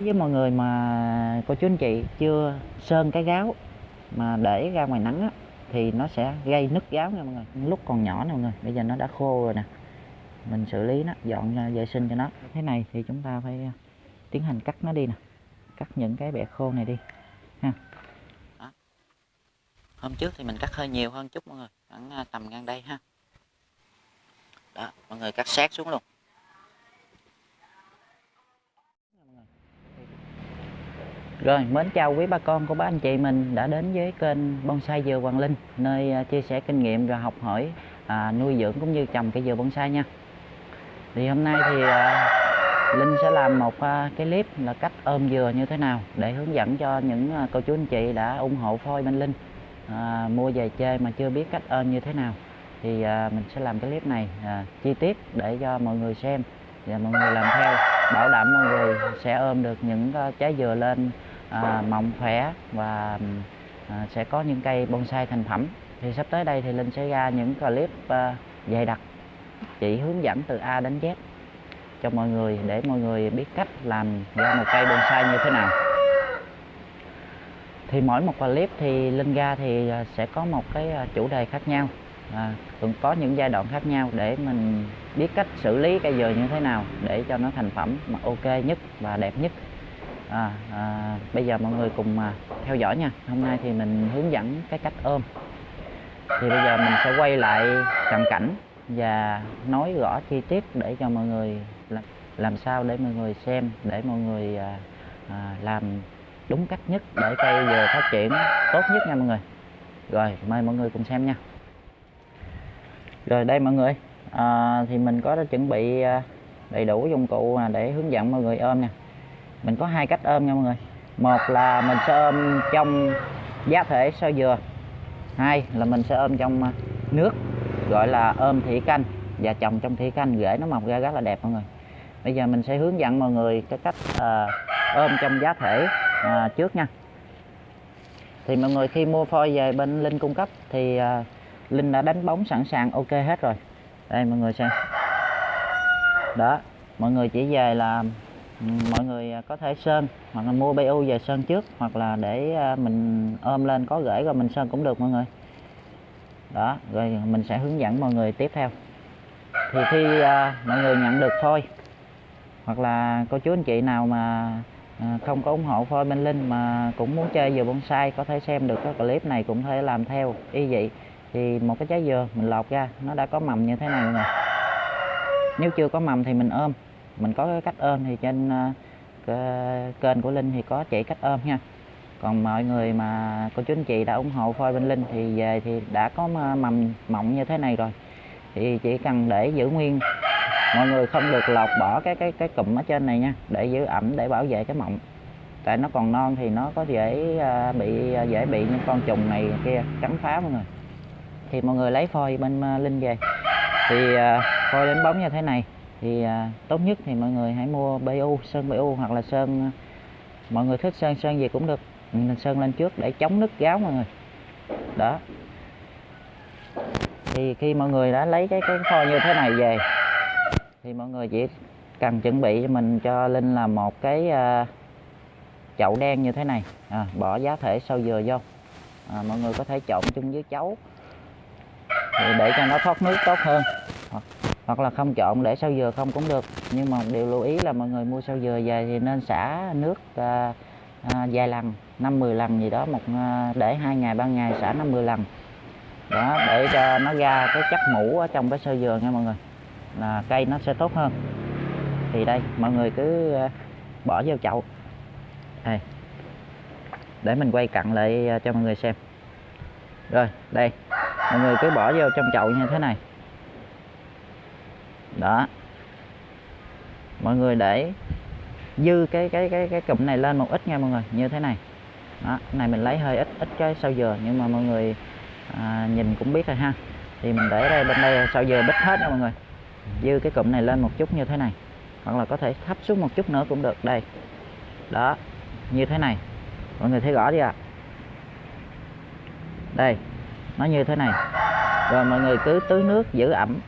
với mọi người mà cô chú anh chị chưa sơn cái gáo mà để ra ngoài nắng á, thì nó sẽ gây nứt gáo nha mọi người. Lúc còn nhỏ nè mọi người bây giờ nó đã khô rồi nè. Mình xử lý nó dọn ra vệ sinh cho nó. Thế này thì chúng ta phải à, tiến hành cắt nó đi nè. Cắt những cái bẹ khô này đi ha. Đó. hôm trước thì mình cắt hơi nhiều hơn chút mọi người khoảng à, tầm ngang đây ha. Đó mọi người cắt sát xuống luôn. Rồi, mến chào quý bà con của bác anh chị mình đã đến với kênh Bonsai Dừa Hoàng Linh nơi à, chia sẻ kinh nghiệm và học hỏi à, nuôi dưỡng cũng như trồng cây dừa bonsai nha. Thì hôm nay thì à, Linh sẽ làm một à, cái clip là cách ôm dừa như thế nào để hướng dẫn cho những à, cô chú anh chị đã ủng hộ phôi bên Linh à, mua về chơi mà chưa biết cách ôm như thế nào thì à, mình sẽ làm cái clip này à, chi tiết để cho mọi người xem và mọi người làm theo bảo đảm mọi người sẽ ôm được những à, trái dừa lên à, mọng khỏe và à, sẽ có những cây bonsai thành phẩm. Thì sắp tới đây thì Linh sẽ ra những clip à, dày đặc chỉ hướng dẫn từ A đến Z cho mọi người để mọi người biết cách làm ra một cây bonsai như thế nào. Thì mỗi một clip thì Linh ra thì à, sẽ có một cái à, chủ đề khác nhau. À, cũng có những giai đoạn khác nhau để mình biết cách xử lý cây dừa như thế nào để cho nó thành phẩm mà ok nhất và đẹp nhất à, à, bây giờ mọi người cùng à, theo dõi nha. Hôm nay thì mình hướng dẫn cái cách ôm. Thì bây giờ mình sẽ quay lại cận cảnh và nói rõ chi tiết để cho mọi người làm, làm sao để mọi người xem để mọi người à, à, làm đúng cách nhất để cây vừa phát triển tốt nhất nha mọi người. Rồi mời mọi người cùng xem nha. Rồi đây mọi người. À, thì mình có đã chuẩn bị à, đầy đủ dụng cụ để hướng dẫn mọi người ôm nè mình có hai cách ôm nha mọi người. Một là mình sẽ ôm trong giá thể sơ dừa. Hai là mình sẽ ôm trong à, nước gọi là ôm thủy canh và trồng trong thủy canh rễ nó mọc ra rất là đẹp mọi người. Bây giờ mình sẽ hướng dẫn mọi người cái cách à, ôm trong giá thể à, trước nha. Thì mọi người khi mua phôi về bên linh cung cấp thì à, linh đã đánh bóng sẵn sàng ok hết rồi. Đây mọi người xem. Đó mọi người chỉ về là mọi người à, có thể sơn, hoặc là mua BU về sơn trước, hoặc là để à, mình ôm lên, có rễ rồi mình sơn cũng được mọi người. Đó, rồi mình sẽ hướng dẫn mọi người tiếp theo. Thì khi à, mọi người nhận được phôi, hoặc là cô chú anh chị nào mà không có ủng hộ phôi bên linh mà cũng muốn chơi dừa bonsai, có thể xem được cái clip này cũng thể làm theo y vậy thì một cái trái dừa mình lọt ra, nó đã có mầm như thế này rồi. Nếu chưa có mầm thì mình ôm mình có cái cách ôm thì trên ờ, kênh của linh thì có chỉ cách ôm nha. Còn mọi người mà, cô chú anh chị đã ủng hộ phôi bên linh thì về thì đã có mầm mọng như thế này rồi. Thì chỉ cần để giữ nguyên. Mọi người không được lột bỏ cái cái cái cụm ở trên này nha. Để giữ ẩm, để bảo vệ cái mọng tại nó còn non thì nó có dễ ờ, bị ờ, dễ bị những con trùng này kia cắn phá mọi người. Thì mọi người lấy phôi bên linh về. Thì phôi đánh bóng như thế này thì à, tốt nhất thì mọi người hãy mua BU sơn BU hoặc là sơn à, mọi người thích sơn sơn gì cũng được. Ừ, mình sơn lên trước để chống nứt gáo mọi người. Đó. Thì khi mọi người đã lấy cái cái kho như thế này về thì mọi người chỉ cần chuẩn bị cho mình cho linh là một cái à, chậu đen như thế này. À, bỏ giá thể sâu dừa vô. À, mọi người có thể trộn chung với chấu. Để cho nó thoát nước tốt hơn hoặc, là không trộn để sau dừa không cũng được. Nhưng mà điều lưu ý là mọi người mua sau dừa về thì nên xả nước à, à, vài lần năm mười lần gì đó một à, để hai ngày ba ngày xả năm mười lần. Đó để cho nó ra cái chất mũ ở trong cái sơ dừa nha mọi người. Là cây nó sẽ tốt hơn. Thì đây mọi người cứ à, bỏ vào chậu. Đây. Để mình quay cận lại à, cho mọi người xem. Rồi đây. Mọi người cứ bỏ vô trong chậu như thế này đó. Mọi người để dư cái cái cái cái cụm này lên một ít nha mọi người như thế này. Đó cái này mình lấy hơi ít ít cái sau dừa nhưng mà mọi người à, nhìn cũng biết rồi ha. Thì mình để đây bên đây sau dừa bít hết nha mọi người. Dư cái cụm này lên một chút như thế này hoặc là có thể thấp xuống một chút nữa cũng được đây. Đó như thế này. Mọi người thấy rõ đi ạ? À? đây nó như thế này. Rồi mọi người cứ tưới nước giữ ẩm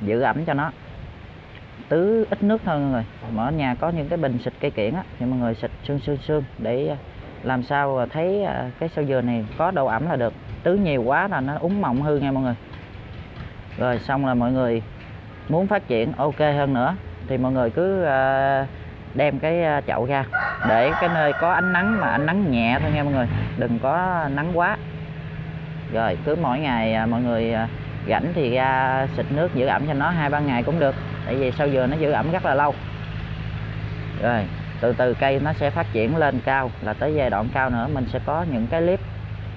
giữ ẩm cho nó tứ ít nước thôi mọi người. Mà ở nhà có những cái bình xịt cây kiển á, thì mọi người xịt sương sương sương để à, làm sao thấy à, cái sâu dừa này có độ ẩm là được. Tứ nhiều quá là nó úng mọng hư nha mọi người. Rồi xong là mọi người muốn phát triển, ok hơn nữa. Thì mọi người cứ à, đem cái chậu ra để cái nơi có ánh nắng mà ánh nắng nhẹ thôi nha mọi người. Đừng có nắng quá. Rồi cứ mỗi ngày mọi người rảnh thì ra xịt nước giữ ẩm cho nó hai ba ngày cũng được tại vì sau dừa nó giữ ẩm rất là lâu. Rồi, từ từ cây nó sẽ phát triển lên cao, là tới giai đoạn cao nữa mình sẽ có những cái clip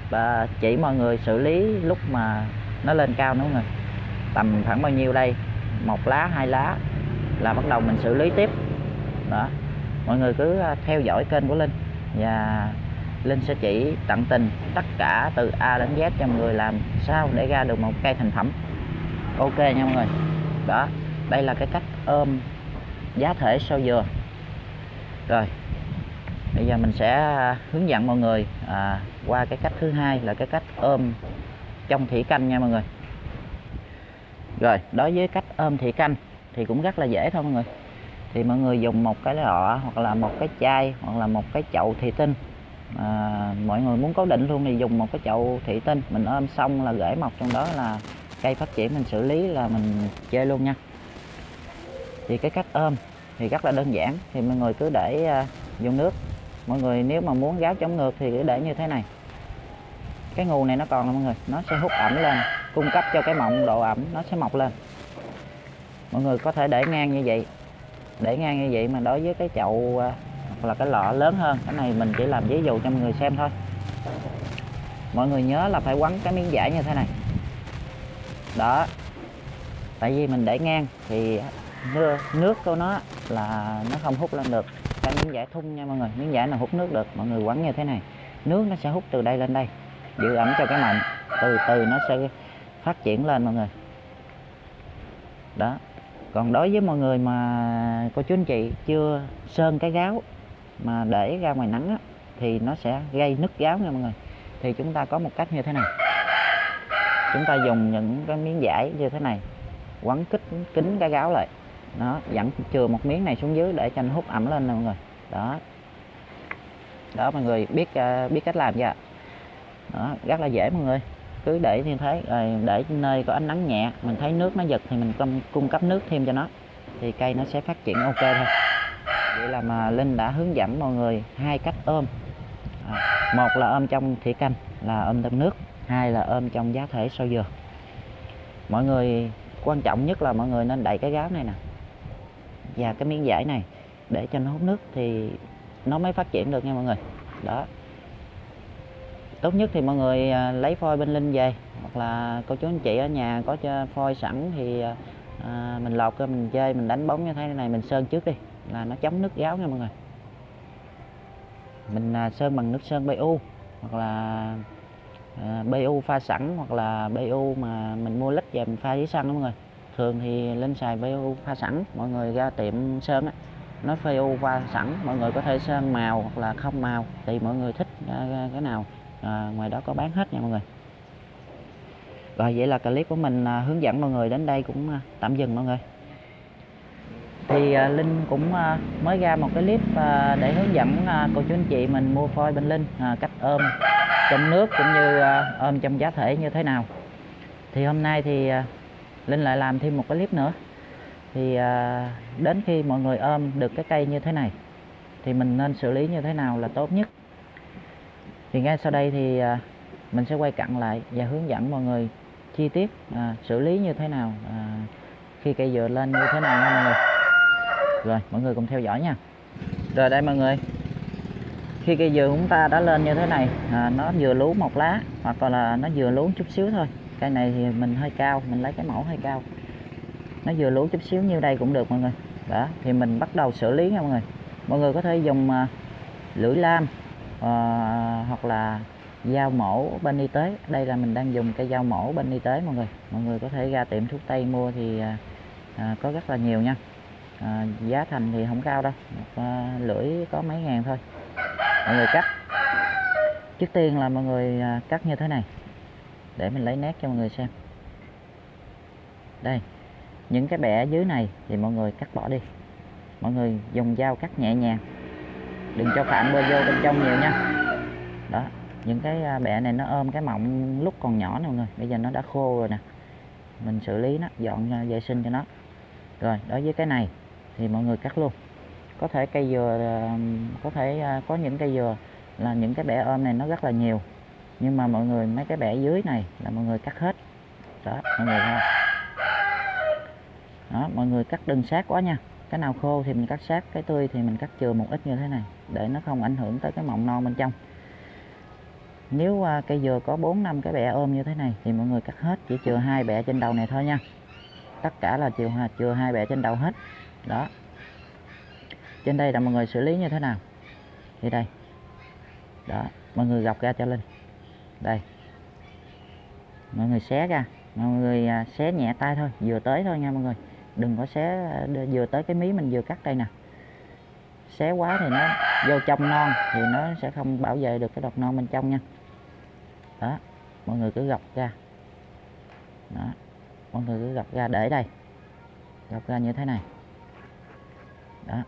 và chỉ mọi người xử lý lúc mà nó lên cao nữa người tầm khoảng bao nhiêu đây? Một lá, hai lá là bắt đầu mình xử lý tiếp. Đó, mọi người cứ à, theo dõi kênh của linh và linh sẽ chỉ tận tình tất cả từ a đến z cho mọi người làm sao để ra được một cây thành phẩm. Ok nha mọi người. Đó đây là cái cách ôm giá thể sau dừa. Rồi bây giờ mình sẽ à, hướng dẫn mọi người à, qua cái cách thứ hai là cái cách ôm trong thủy canh nha mọi người. Rồi đối với cách ôm thủy canh thì cũng rất là dễ thôi mọi người. Thì mọi người dùng một cái lọ hoặc là một cái chai hoặc là một cái chậu thủy tinh. À, mọi người muốn cố định luôn thì dùng một cái chậu thủy tinh. Mình ôm xong là rễ mọc trong đó là cây phát triển mình xử lý là mình chơi luôn nha thì cái cách ôm thì rất là đơn giản. Thì mọi người cứ để à, vô nước. Mọi người nếu mà muốn gáo chống ngược thì cứ để như thế này. Cái nguồn này nó còn là mọi người, nó sẽ hút ẩm lên, cung cấp cho cái mọng độ ẩm nó sẽ mọc lên. Mọi người có thể để ngang như vậy. Để ngang như vậy mà đối với cái chậu à, hoặc là cái lọ lớn hơn, cái này mình chỉ làm ví dụ cho mọi người xem thôi. Mọi người nhớ là phải quấn cái miếng vải như thế này. Đó. Tại vì mình để ngang thì nước, của nó là nó không hút lên được. Cái miếng giải thun nha mọi người miếng giải là hút nước được mọi người quấn như thế này. Nước nó sẽ hút từ đây lên đây giữ ẩm cho cái mầm. Từ từ nó sẽ phát triển lên mọi người. Đó. Còn đối với mọi người mà cô chú anh chị chưa sơn cái gáo mà để ra ngoài nắng á, thì nó sẽ gây nứt gáo nha mọi người. Thì chúng ta có một cách như thế này. Chúng ta dùng những cái miếng vải như thế này quấn kích kính cái gáo lại nó dẫn chừa một miếng này xuống dưới để cho nó hút ẩm lên nè mọi người. Đó. Đó mọi người biết à, biết cách làm chưa đó rất là dễ mọi người. Cứ để như thế rồi để nơi có ánh nắng nhẹ mình thấy nước nó giật thì mình cung, cung cấp nước thêm cho nó thì cây nó sẽ phát triển ok thôi. Vậy là mà linh đã hướng dẫn mọi người hai cách ôm. À, một là ôm trong thủy canh là ôm trong nước hai là ôm trong giá thể sâu dừa. Mọi người quan trọng nhất là mọi người nên đậy cái gáo này nè và cái miếng giải này để cho nó hút nước thì nó mới phát triển được nha mọi người. Đó. Tốt nhất thì mọi người à, lấy phôi bên linh về hoặc là cô chú anh chị ở nhà có cho phôi sẵn thì à, à mình lọt cho mình chơi mình đánh bóng như thế này mình sơn trước đi là nó chống nước gáo nha mọi người. Mình à, sơn bằng nước sơn BU hoặc là à, BU pha sẵn hoặc là BU mà mình mua lít về mình pha dưới xăng đó mọi người thường thì lên xài PU pha sẵn mọi người ra tiệm sơn á. Nó PU pha sẵn mọi người có thể sơn màu hoặc là không màu thì mọi người thích à, cái nào. À, ngoài đó có bán hết nha mọi người. Rồi vậy là clip của mình à, hướng dẫn mọi người đến đây cũng à, tạm dừng mọi người. Thì à, Linh cũng à, mới ra một cái clip à, để hướng dẫn à, cô chú anh chị mình mua phôi bên Linh à, cách ôm trong nước cũng như à, ôm trong giá thể như thế nào. Thì hôm nay thì à, Linh lại làm thêm một cái clip nữa. Thì à, đến khi mọi người ôm được cái cây như thế này thì mình nên xử lý như thế nào là tốt nhất? Thì ngay sau đây thì à, mình sẽ quay cận lại và hướng dẫn mọi người chi tiết à, xử lý như thế nào à, khi cây dừa lên như thế nào nha mọi người. Rồi mọi người cùng theo dõi nha. Rồi đây mọi người. Khi cây dừa chúng ta đã lên như thế này à, nó vừa lú một lá hoặc là nó vừa lú chút xíu thôi cây này thì mình hơi cao mình lấy cái mẫu hơi cao. Nó vừa lú chút xíu như đây cũng được mọi người. Đó thì mình bắt đầu xử lý nha mọi người. Mọi người có thể dùng à, lưỡi lam uh, hoặc là dao mổ bên y tế. Đây là mình đang dùng cây dao mổ bên y tế mọi người. Mọi người có thể ra tiệm thuốc tây mua thì à, à, có rất là nhiều nha. À, giá thành thì không cao đâu một à, lưỡi có mấy ngàn thôi. Mọi người cắt. Trước tiên là mọi người à, cắt như thế này để mình lấy nét cho mọi người xem. Đây, những cái bẹ dưới này thì mọi người cắt bỏ đi. Mọi người dùng dao cắt nhẹ nhàng. Đừng cho phạm bơ vô bên trong nhiều nha. Đó, những cái à, bẹ này nó ôm cái mọng lúc còn nhỏ nè mọi người. Bây giờ nó đã khô rồi nè. Mình xử lý nó, dọn à, vệ sinh cho nó. Rồi, đối với cái này thì mọi người cắt luôn. Có thể cây dừa à, có thể có những cây dừa là những cái bẹ ôm này nó rất là nhiều nhưng mà mọi người mấy cái bẹ dưới này là mọi người cắt hết. Đó mọi người thấy đó mọi người cắt đừng sát quá nha. Cái nào khô thì mình cắt sát cái tươi thì mình cắt chừa một ít như thế này để nó không ảnh hưởng tới cái mọng non bên trong. Nếu uh, cây dừa có 4 năm cái bẹ ôm như thế này thì mọi người cắt hết chỉ chừa hai bẹ trên đầu này thôi nha. Tất cả là chừa chừa hai bẹ trên đầu hết. Đó. Trên đây là mọi người xử lý như thế nào? Thì đây. Đó mọi người gọc ra cho linh đây. Mọi người xé ra. Mọi người à, xé nhẹ tay thôi, vừa tới thôi nha mọi người. Đừng có xé à, vừa tới cái mí mình vừa cắt đây nè. Xé quá thì nó vô trong non thì nó sẽ không bảo vệ được cái đọt non bên trong nha. Đó, mọi người cứ gọc ra. Đó, mọi người cứ gọc ra để đây. Gọc ra như thế này. Đó.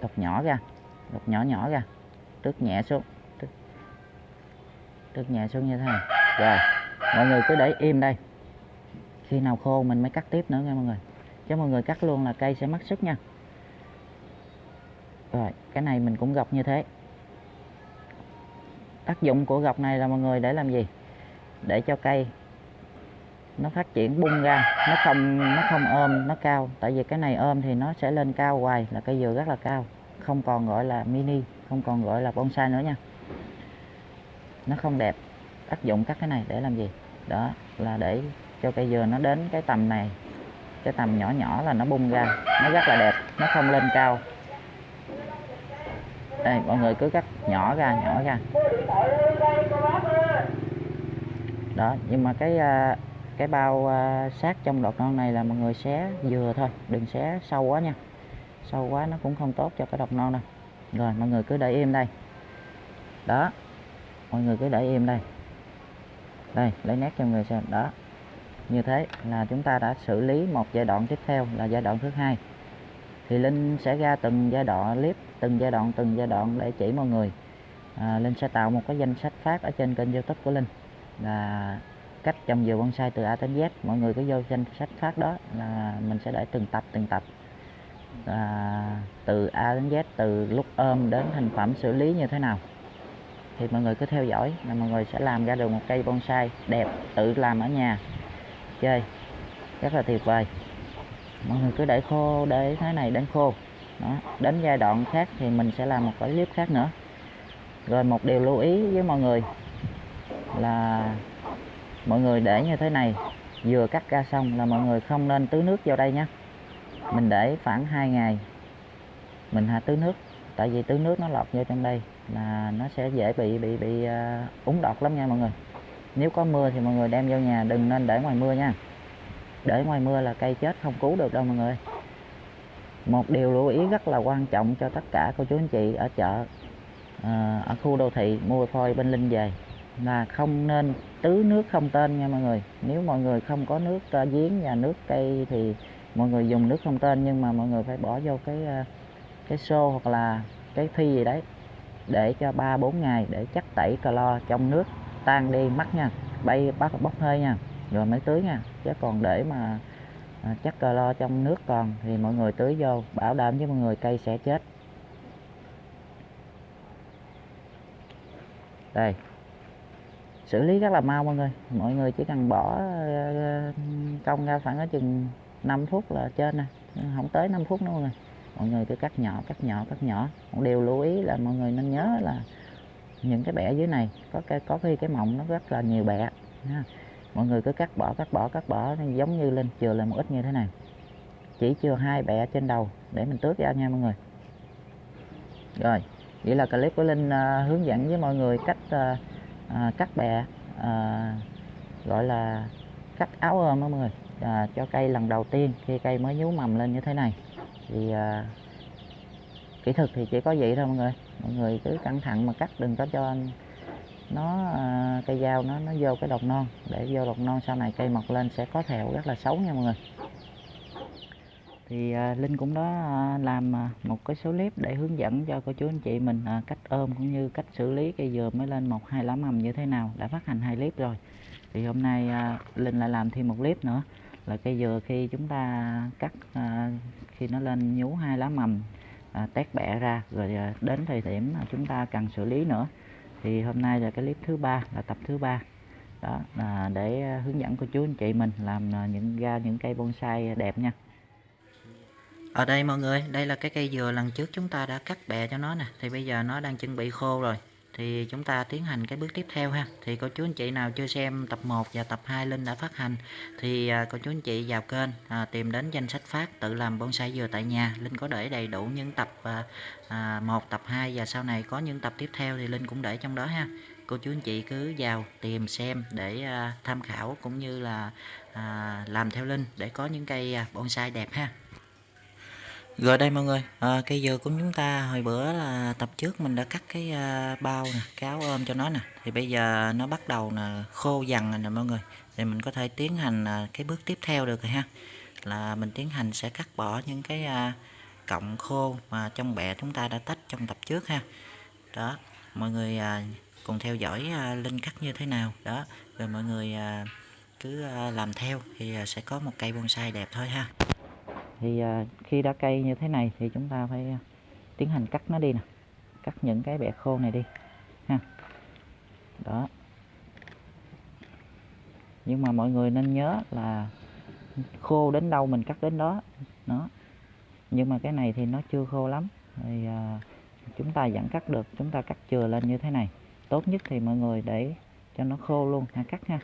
Gọc nhỏ ra gọc nhỏ nhỏ ra. Tước nhẹ xuống tước nhẹ xuống như thế này. Rồi mọi người cứ để im đây. Khi nào khô mình mới cắt tiếp nữa nha mọi người. Chứ mọi người cắt luôn là cây sẽ mất sức nha. Rồi cái này mình cũng gọc như thế. Tác dụng của gọc này là mọi người để làm gì? Để cho cây nó phát triển bung ra nó không nó không ôm nó cao. Tại vì cái này ôm thì nó sẽ lên cao hoài là cây dừa rất là cao. Không còn gọi là mini không còn gọi là bonsai nữa nha nó không đẹp tác dụng các cái này để làm gì? Đó là để cho cây dừa nó đến cái tầm này, cái tầm nhỏ nhỏ là nó bung ra, nó rất là đẹp, nó không lên cao. Đây, mọi người cứ cắt nhỏ ra nhỏ ra. Đó, nhưng mà cái à, cái bao à, sát trong đọt non này là mọi người xé dừa thôi, đừng xé sâu quá nha. Sâu quá nó cũng không tốt cho cái đọt non đâu. Rồi, mọi người cứ để im đây. Đó mọi người cứ để im đây. Đây lấy nét cho người xem. Đó. Như thế là chúng ta đã xử lý một giai đoạn tiếp theo là giai đoạn thứ hai. Thì linh sẽ ra từng giai đoạn clip từng giai đoạn từng giai đoạn để chỉ mọi người. À, linh sẽ tạo một cái danh sách phát ở trên kênh youtube của linh. Là cách trồng dừa bonsai từ A đến Z. Mọi người cứ vô danh sách phát đó là mình sẽ để từng tập từng tập. À, từ A đến Z từ lúc ôm đến thành phẩm xử lý như thế nào thì mọi người cứ theo dõi là mọi người sẽ làm ra được một cây bonsai đẹp tự làm ở nhà. Chơi. Rất là tuyệt vời. Mọi người cứ để khô, để thế này đến khô. Đó. đến giai đoạn khác thì mình sẽ làm một cái clip khác nữa. Rồi một điều lưu ý với mọi người là mọi người để như thế này, vừa cắt ra xong là mọi người không nên tưới nước vào đây nhé. Mình để khoảng 2 ngày, mình hạ tưới nước, tại vì tưới nước nó lọt vô trong đây là nó sẽ dễ bị bị bị uh, úng đọt lắm nha mọi người. Nếu có mưa thì mọi người đem vô nhà đừng nên để ngoài mưa nha. Để ngoài mưa là cây chết không cứu được đâu mọi người. Một điều lưu ý rất là quan trọng cho tất cả cô chú anh chị ở chợ à, ở khu đô thị mua phôi bên linh về. Là không nên tưới nước không tên nha mọi người. Nếu mọi người không có nước uh, giếng và nước cây thì mọi người dùng nước không tên nhưng mà mọi người phải bỏ vô cái uh, cái xô hoặc là cái phi gì đấy để cho 3 4 ngày để chắc tẩy clo trong nước, tan đi mất nha, bay bắt bốc hơi nha, rồi mới tưới nha, chứ còn để mà à, chắc clo trong nước còn thì mọi người tưới vô, bảo đảm với mọi người cây sẽ chết. Đây, xử lý rất là mau mọi người mọi người chỉ cần bỏ ờ, công ra khoảng ở chừng 5 phút là trên nè, không tới 5 phút nữa mọi người mọi người cứ cắt nhỏ cắt nhỏ cắt nhỏ. Một điều lưu ý là mọi người nên nhớ là những cái bẹ dưới này có cái có khi cái mọng nó rất là nhiều bẹ, ha. mọi người cứ cắt bỏ cắt bỏ cắt bỏ giống như lên chừa là một ít như thế này. Chỉ chừa hai bẹ trên đầu để mình tước ra nha mọi người. Rồi vậy là clip của linh uh, hướng dẫn với mọi người cách uh, uh, cắt bẹ uh, gọi là cắt áo ôm mọi người. Uh, cho cây lần đầu tiên khi cây mới nhú mầm lên như thế này thì à, kỹ thuật thì chỉ có vậy thôi mọi người. Mọi người cứ cẩn thận mà cắt đừng có cho nó à, cây dao nó nó vô cái đọt non. Để vô đọt non sau này cây mọc lên sẽ có thẹo rất là xấu nha mọi người. Thì à, linh cũng đó à, làm à, một cái số clip để hướng dẫn cho cô chú anh chị mình à, cách ôm cũng như cách xử lý cây dừa mới lên một hai lá mầm như thế nào. Đã phát hành hai clip rồi. Thì hôm nay à, linh lại làm thêm một clip nữa là cây dừa khi chúng ta cắt à, khi nó lên nhú hai lá mầm à, tét bẹ ra rồi à, đến thời điểm mà chúng ta cần xử lý nữa thì hôm nay là cái clip thứ ba là tập thứ ba. Đó là để hướng dẫn cô chú anh chị mình làm à, những ra những cây bonsai đẹp nha. Ở đây mọi người đây là cái cây dừa lần trước chúng ta đã cắt bẹ cho nó nè thì bây giờ nó đang chuẩn bị khô rồi thì chúng ta tiến hành cái bước tiếp theo ha. Thì cô chú anh chị nào chưa xem tập 1 và tập 2 Linh đã phát hành thì à, cô chú anh chị vào kênh à, tìm đến danh sách phát tự làm bonsai dừa tại nhà. Linh có để đầy đủ những tập à, à, 1 tập 2 và sau này có những tập tiếp theo thì Linh cũng để trong đó ha. Cô chú anh chị cứ vào tìm xem để à, tham khảo cũng như là à, làm theo Linh để có những cây à, bonsai đẹp ha rồi đây mọi người, à, cây dừa của chúng ta hồi bữa là tập trước mình đã cắt cái uh, bao nè, cái áo ôm cho nó nè. Thì bây giờ nó bắt đầu là khô dần rồi nè mọi người. Thì mình có thể tiến hành uh, cái bước tiếp theo được rồi ha. Là mình tiến hành sẽ cắt bỏ những cái uh, cọng khô mà trong bẹ chúng ta đã tách trong tập trước ha. Đó, mọi người uh, cùng theo dõi uh, Linh cắt như thế nào. Đó, rồi mọi người uh, cứ uh, làm theo thì uh, sẽ có một cây bonsai đẹp thôi ha thì à, khi đã cây như thế này thì chúng ta phải à, tiến hành cắt nó đi nè. Cắt những cái bẹ khô này đi ha. Đó. Nhưng mà mọi người nên nhớ là khô đến đâu mình cắt đến đó. Nó nhưng mà cái này thì nó chưa khô lắm. Thì à, chúng ta vẫn cắt được chúng ta cắt chừa lên như thế này. Tốt nhất thì mọi người để cho nó khô luôn ha cắt ha.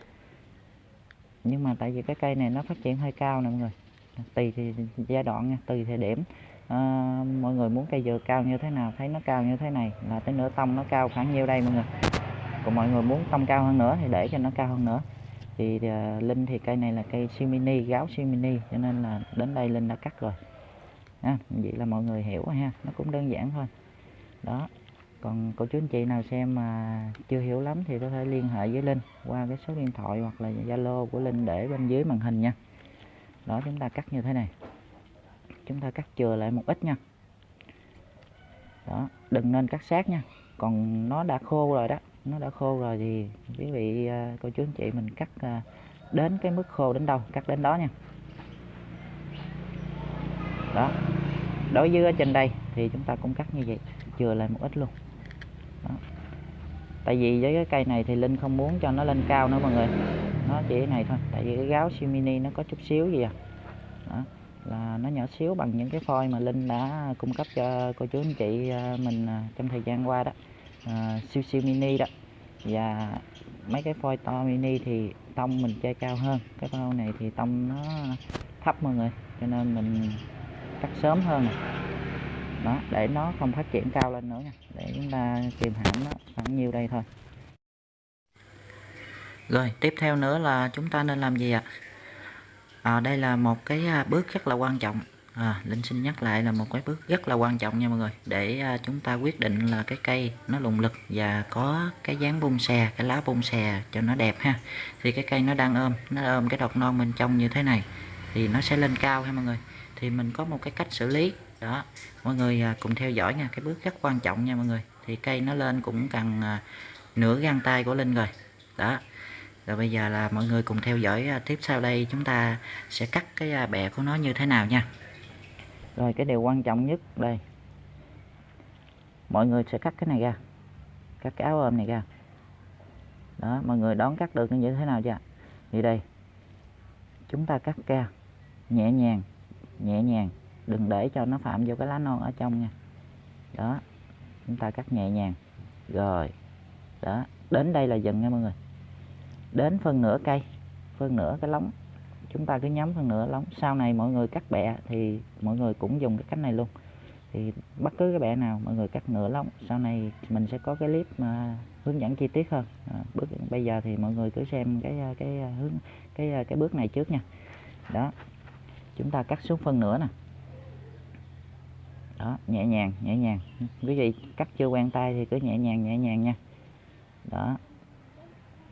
Nhưng mà tại vì cái cây này nó phát triển hơi cao nè mọi người tùy thì giai đoạn nha tùy thời điểm. À, mọi người muốn cây dừa cao như thế nào thấy nó cao như thế này là tới nửa tông nó cao khoảng nhiêu đây mọi người? Còn mọi người muốn tông cao hơn nữa thì để cho nó cao hơn nữa. Thì uh, linh thì cây này là cây siêu mini gáo siêu mini cho nên là đến đây linh đã cắt rồi. Ha vậy là mọi người hiểu ha nó cũng đơn giản thôi. Đó còn cô chú anh chị nào xem mà chưa hiểu lắm thì có thể liên hệ với linh qua cái số điện thoại hoặc là zalo của linh để bên dưới màn hình nha đó, chúng ta cắt như thế này. Chúng ta cắt chừa lại một ít nha. Đó, đừng nên cắt sát nha. Còn nó đã khô rồi đó. Nó đã khô rồi thì quý vị à, cô chú anh chị mình cắt à, đến cái mức khô đến đâu, cắt đến đó nha. Đó. Đối với ở trên đây thì chúng ta cũng cắt như vậy, chừa lại một ít luôn. Đó tại vì với cái cây này thì linh không muốn cho nó lên cao nữa mọi người. Nó chỉ này thôi tại vì cái gáo siêu mini nó có chút xíu gì à. Đó, là nó nhỏ xíu bằng những cái phôi mà linh đã cung cấp cho cô chú anh chị à, mình à, trong thời gian qua đó. À, siêu siêu mini đó. Và mấy cái phôi to mini thì tông mình chơi cao hơn. Cái phôi này thì tông nó thấp mọi người cho nên mình cắt sớm hơn đó để nó không phát triển cao lên nữa nha. Để chúng ta kìm hãm nó khoảng nhiêu đây thôi. Rồi tiếp theo nữa là chúng ta nên làm gì ạ? À, đây là một cái à, bước rất là quan trọng. À, Linh xin nhắc lại là một cái bước rất là quan trọng nha mọi người. Để à, chúng ta quyết định là cái cây nó lùng lực và có cái dáng bung xè cái lá bung xè cho nó đẹp ha. Thì cái cây nó đang ôm nó ôm cái đọt non bên trong như thế này thì nó sẽ lên cao ha mọi người. Thì mình có một cái cách xử lý đó, mọi người à, cùng theo dõi nha, cái bước rất quan trọng nha mọi người. Thì cây nó lên cũng cần à, nửa găng tay của Linh rồi. Đó, rồi bây giờ là mọi người cùng theo dõi à, tiếp sau đây chúng ta sẽ cắt cái bẹ của nó như thế nào nha. Rồi, cái điều quan trọng nhất đây. Mọi người sẽ cắt cái này ra, cắt cái áo ôm này ra. Đó, mọi người đón cắt được như thế nào chưa? Thì đây, chúng ta cắt ra, nhẹ nhàng nhẹ nhàng đừng để cho nó phạm vô cái lá non ở trong nha. Đó chúng ta cắt nhẹ nhàng. Rồi đó đến đây là dừng nha mọi người. Đến phân nửa cây phân nửa cái lóng. Chúng ta cứ nhắm phân nửa lóng. Sau này mọi người cắt bẹ thì mọi người cũng dùng cái cách này luôn. Thì bất cứ cái bẹ nào mọi người cắt nửa lóng. Sau này mình sẽ có cái clip mà hướng dẫn chi tiết hơn. À, bước bây giờ thì mọi người cứ xem cái cái hướng cái cái bước này trước nha. Đó chúng ta cắt xuống phân nửa nè đó, nhẹ nhàng nhẹ nhàng. Quý vị cắt chưa quen tay thì cứ nhẹ nhàng nhẹ nhàng nha. Đó.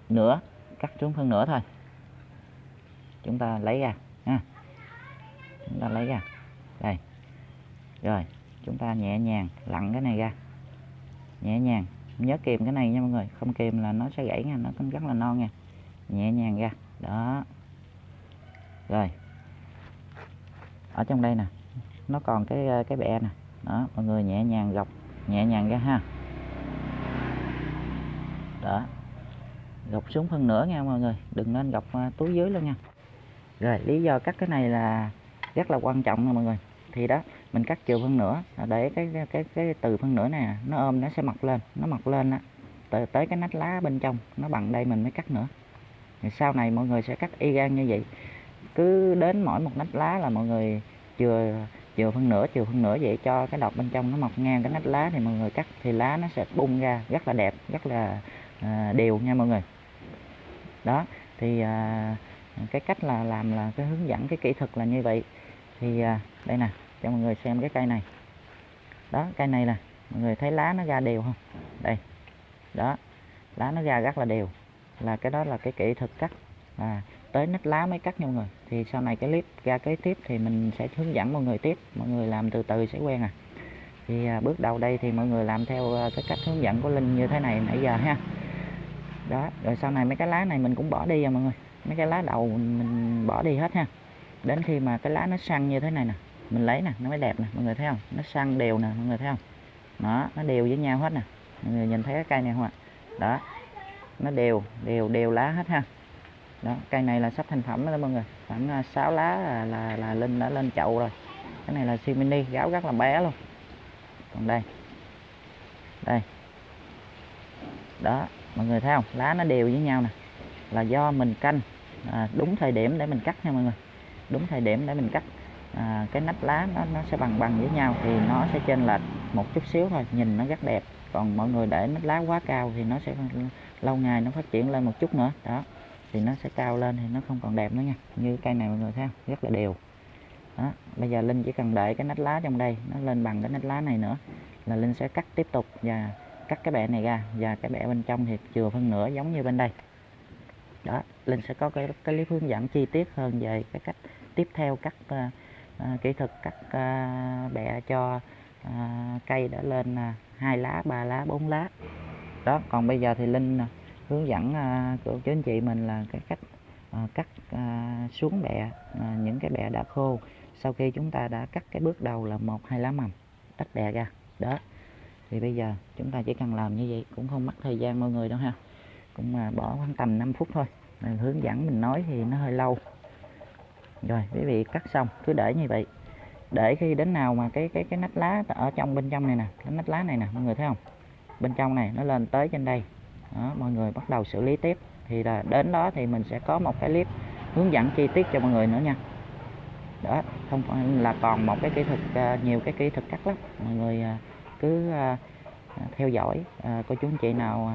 Nửa, cắt xuống phân nửa thôi. Chúng ta lấy ra, ha. Chúng ta lấy ra. Đây. Rồi, chúng ta nhẹ nhàng lặn cái này ra. Nhẹ nhàng. Nhớ kìm cái này nha mọi người. Không kìm là nó sẽ gãy nha, nó cũng rất là non nha. Nhẹ nhàng ra. Đó. Rồi. Ở trong đây nè nó còn cái ờ, cái bẹ nè. Đó mọi người nhẹ nhàng gọc nhẹ nhàng ra ha. Đó gọc xuống phân nửa nha mọi người đừng nên gọc ờ, túi dưới luôn nha. Rồi lý do cắt cái này là rất là quan trọng nha mọi người. Thì đó mình cắt chiều phân nửa à, để cái cái cái, cái từ phân nửa này à, nó ôm nó sẽ mọc lên nó mọc lên á. Tới, tới cái nách lá bên trong nó bằng đây mình mới cắt nữa. Thì sau này mọi người sẽ cắt y gan như vậy. Cứ đến mỗi một nách lá là mọi người chừa chiều phân nửa chiều phân nửa vậy cho cái đọt bên trong nó mọc ngang cái nách lá thì mọi người cắt thì lá nó sẽ bung ra rất là đẹp rất là à, đều nha mọi người. Đó thì à, cái cách là làm là cái hướng dẫn cái kỹ thuật là như vậy. Thì à, đây nè cho mọi người xem cái cây này. Đó cây này nè mọi người thấy lá nó ra đều không? Đây đó lá nó ra rất là đều. Là cái đó là cái kỹ thuật cắt. À, tới nách lá mới cắt nha mọi người thì sau này cái clip ra kế tiếp thì mình sẽ hướng dẫn mọi người tiếp. Mọi người làm từ từ sẽ quen à. Thì à, bước đầu đây thì mọi người làm theo à, cái cách hướng dẫn của linh như thế này nãy giờ ha. Đó rồi sau này mấy cái lá này mình cũng bỏ đi rồi mọi người. Mấy cái lá đầu mình bỏ đi hết ha. Đến khi mà cái lá nó săn như thế này nè mình lấy nè nó mới đẹp nè mọi người thấy không? Nó săn đều nè mọi người thấy không? Đó nó đều với nhau hết nè. Mọi người nhìn thấy cái cây này không ạ? Đó nó đều đều đều lá hết ha đó cây này là sắp thành phẩm đó mọi người. Khoảng à, 6 lá là, là, là linh đã lên chậu rồi. Cái này là simini gáo rất là bé luôn. Còn đây. Đây. Đó mọi người thấy không? Lá nó đều với nhau nè. Là do mình canh. À, đúng thời điểm để mình cắt nha mọi người. Đúng thời điểm để mình cắt. À, cái nách lá nó nó sẽ bằng bằng với nhau thì nó sẽ trên lệch một chút xíu thôi. Nhìn nó rất đẹp. Còn mọi người để nách lá quá cao thì nó sẽ lâu ngày nó phát triển lên một chút nữa. Đó thì nó sẽ cao lên thì nó không còn đẹp nữa nha. Như cây này mọi người thấy không? Rất là đều. Đó bây giờ linh chỉ cần để cái nách lá trong đây nó lên bằng cái nách lá này nữa là linh sẽ cắt tiếp tục và cắt cái bẹ này ra. Và cái bẹ bên trong thì chừa phân nửa giống như bên đây. Đó linh sẽ có cái, cái clip hướng dẫn chi tiết hơn về cái cách tiếp theo cắt uh, uh, kỹ thuật cắt ờ, uh, bẹ cho uh, cây đã lên hai uh, lá ba lá bốn lá. Đó còn bây giờ thì linh uh, hướng dẫn à, cô chú anh chị mình là cái cách à, cắt à, xuống bẹ những cái bẹ đã khô sau khi chúng ta đã cắt cái bước đầu là một, hai lá mầm, tách bẹ ra. Đó. Thì bây giờ chúng ta chỉ cần làm như vậy, cũng không mất thời gian mọi người đâu ha. Cũng mà bỏ khoảng tầm 5 phút thôi. Mình hướng dẫn, mình nói thì nó hơi lâu. Rồi, quý vị cắt xong, cứ để như vậy. Để khi đến nào mà cái cái cái nách lá ở trong, bên trong này nè, cái nách lá này nè, mọi người thấy không? Bên trong này, nó lên tới trên đây đó, mọi người bắt đầu xử lý tiếp. Thì là đến đó thì mình sẽ có một cái clip hướng dẫn chi tiết cho mọi người nữa nha. Đó không phải là còn một cái kỹ thuật à, nhiều cái kỹ thuật cắt lắm. Mọi người à, cứ à, theo dõi cô chú anh chị nào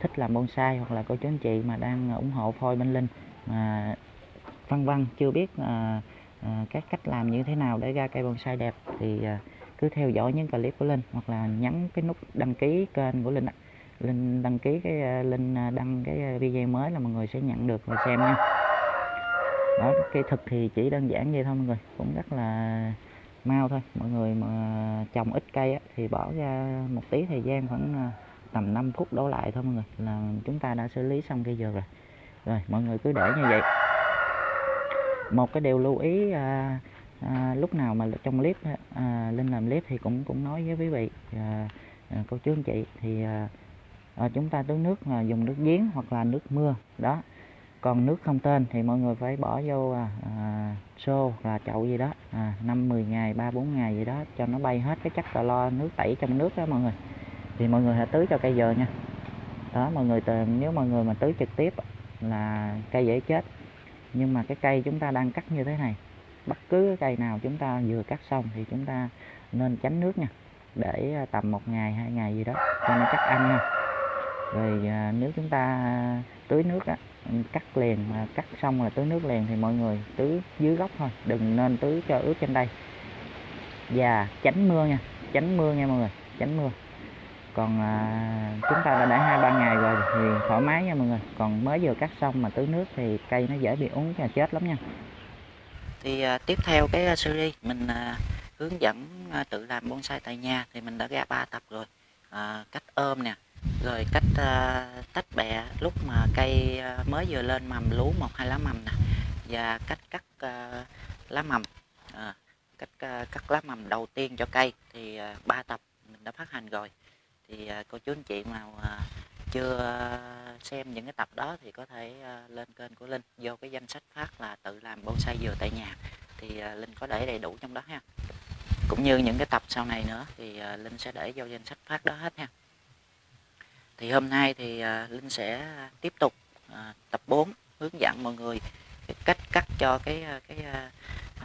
thích làm bonsai hoặc là cô chú anh chị mà đang ủng hộ phôi bên linh mà văn văn chưa biết các cách làm như thế nào để ra cây bonsai đẹp thì cứ theo dõi những clip của linh hoặc là nhấn cái nút đăng ký kênh của linh ạ linh đăng ký cái ờ, linh ờ, đăng cái ờ, video mới là mọi người sẽ nhận được và xem nha. Đó cây thực thì chỉ đơn giản vậy thôi mọi người cũng rất là mau thôi. Mọi người mà trồng ít cây á, thì bỏ ra một tí thời gian khoảng tầm 5 phút đổ lại thôi mọi người là chúng ta đã xử lý xong cây dừa rồi. Rồi mọi người cứ để như vậy. Một cái điều lưu ý à, à, lúc nào mà trong clip à, linh làm clip thì cũng cũng nói với quý vị à, à, cô chú anh chị thì à, à, chúng ta tưới nước à, dùng nước giếng hoặc là nước mưa đó. Còn nước không tên thì mọi người phải bỏ vô à, à, xô là chậu gì đó à, 5 10 ngày 3 4 ngày gì đó cho nó bay hết cái chất clo lo nước tẩy trong nước đó mọi người. Thì mọi người hãy tưới cho cây dừa nha. Đó mọi người nếu mọi người mà tưới trực tiếp là cây dễ chết. Nhưng mà cái cây chúng ta đang cắt như thế này bất cứ cái cây nào chúng ta vừa cắt xong thì chúng ta nên tránh nước nha. Để tầm một ngày hai ngày gì đó cho nó chắc ăn nha rồi à, nếu chúng ta tưới nước á, cắt liền mà cắt xong là tưới nước liền thì mọi người tưới dưới gốc thôi đừng nên tưới cho ướt trên đây. Và tránh mưa nha tránh mưa nha mọi người tránh mưa. Còn à, chúng ta đã để hai ba ngày rồi thì thoải mái nha mọi người. Còn mới vừa cắt xong mà tưới nước thì cây nó dễ bị úng và chết lắm nha. Thì à, tiếp theo cái series mình à, hướng dẫn à, tự làm bonsai tại nhà thì mình đã ra ba tập rồi. À, cách ôm nè rồi cách uh, tách bẹ lúc mà cây uh, mới vừa lên mầm lú một hai lá mầm nè. Và cách cắt uh, lá mầm. À, cách uh, cắt lá mầm đầu tiên cho cây thì à, ba tập mình đã phát hành rồi. Thì uh, cô chú anh chị nào uh, chưa xem những cái tập đó thì có thể uh, lên kênh của Linh. Vô cái danh sách phát là tự làm bonsai dừa tại nhà. Thì uh, Linh có để đầy đủ trong đó ha. Cũng như những cái tập sau này nữa thì uh, Linh sẽ để vô danh sách phát đó hết ha thì hôm nay thì à, Linh sẽ tiếp tục à, tập 4 hướng dẫn mọi người cách cắt cho cái à, cái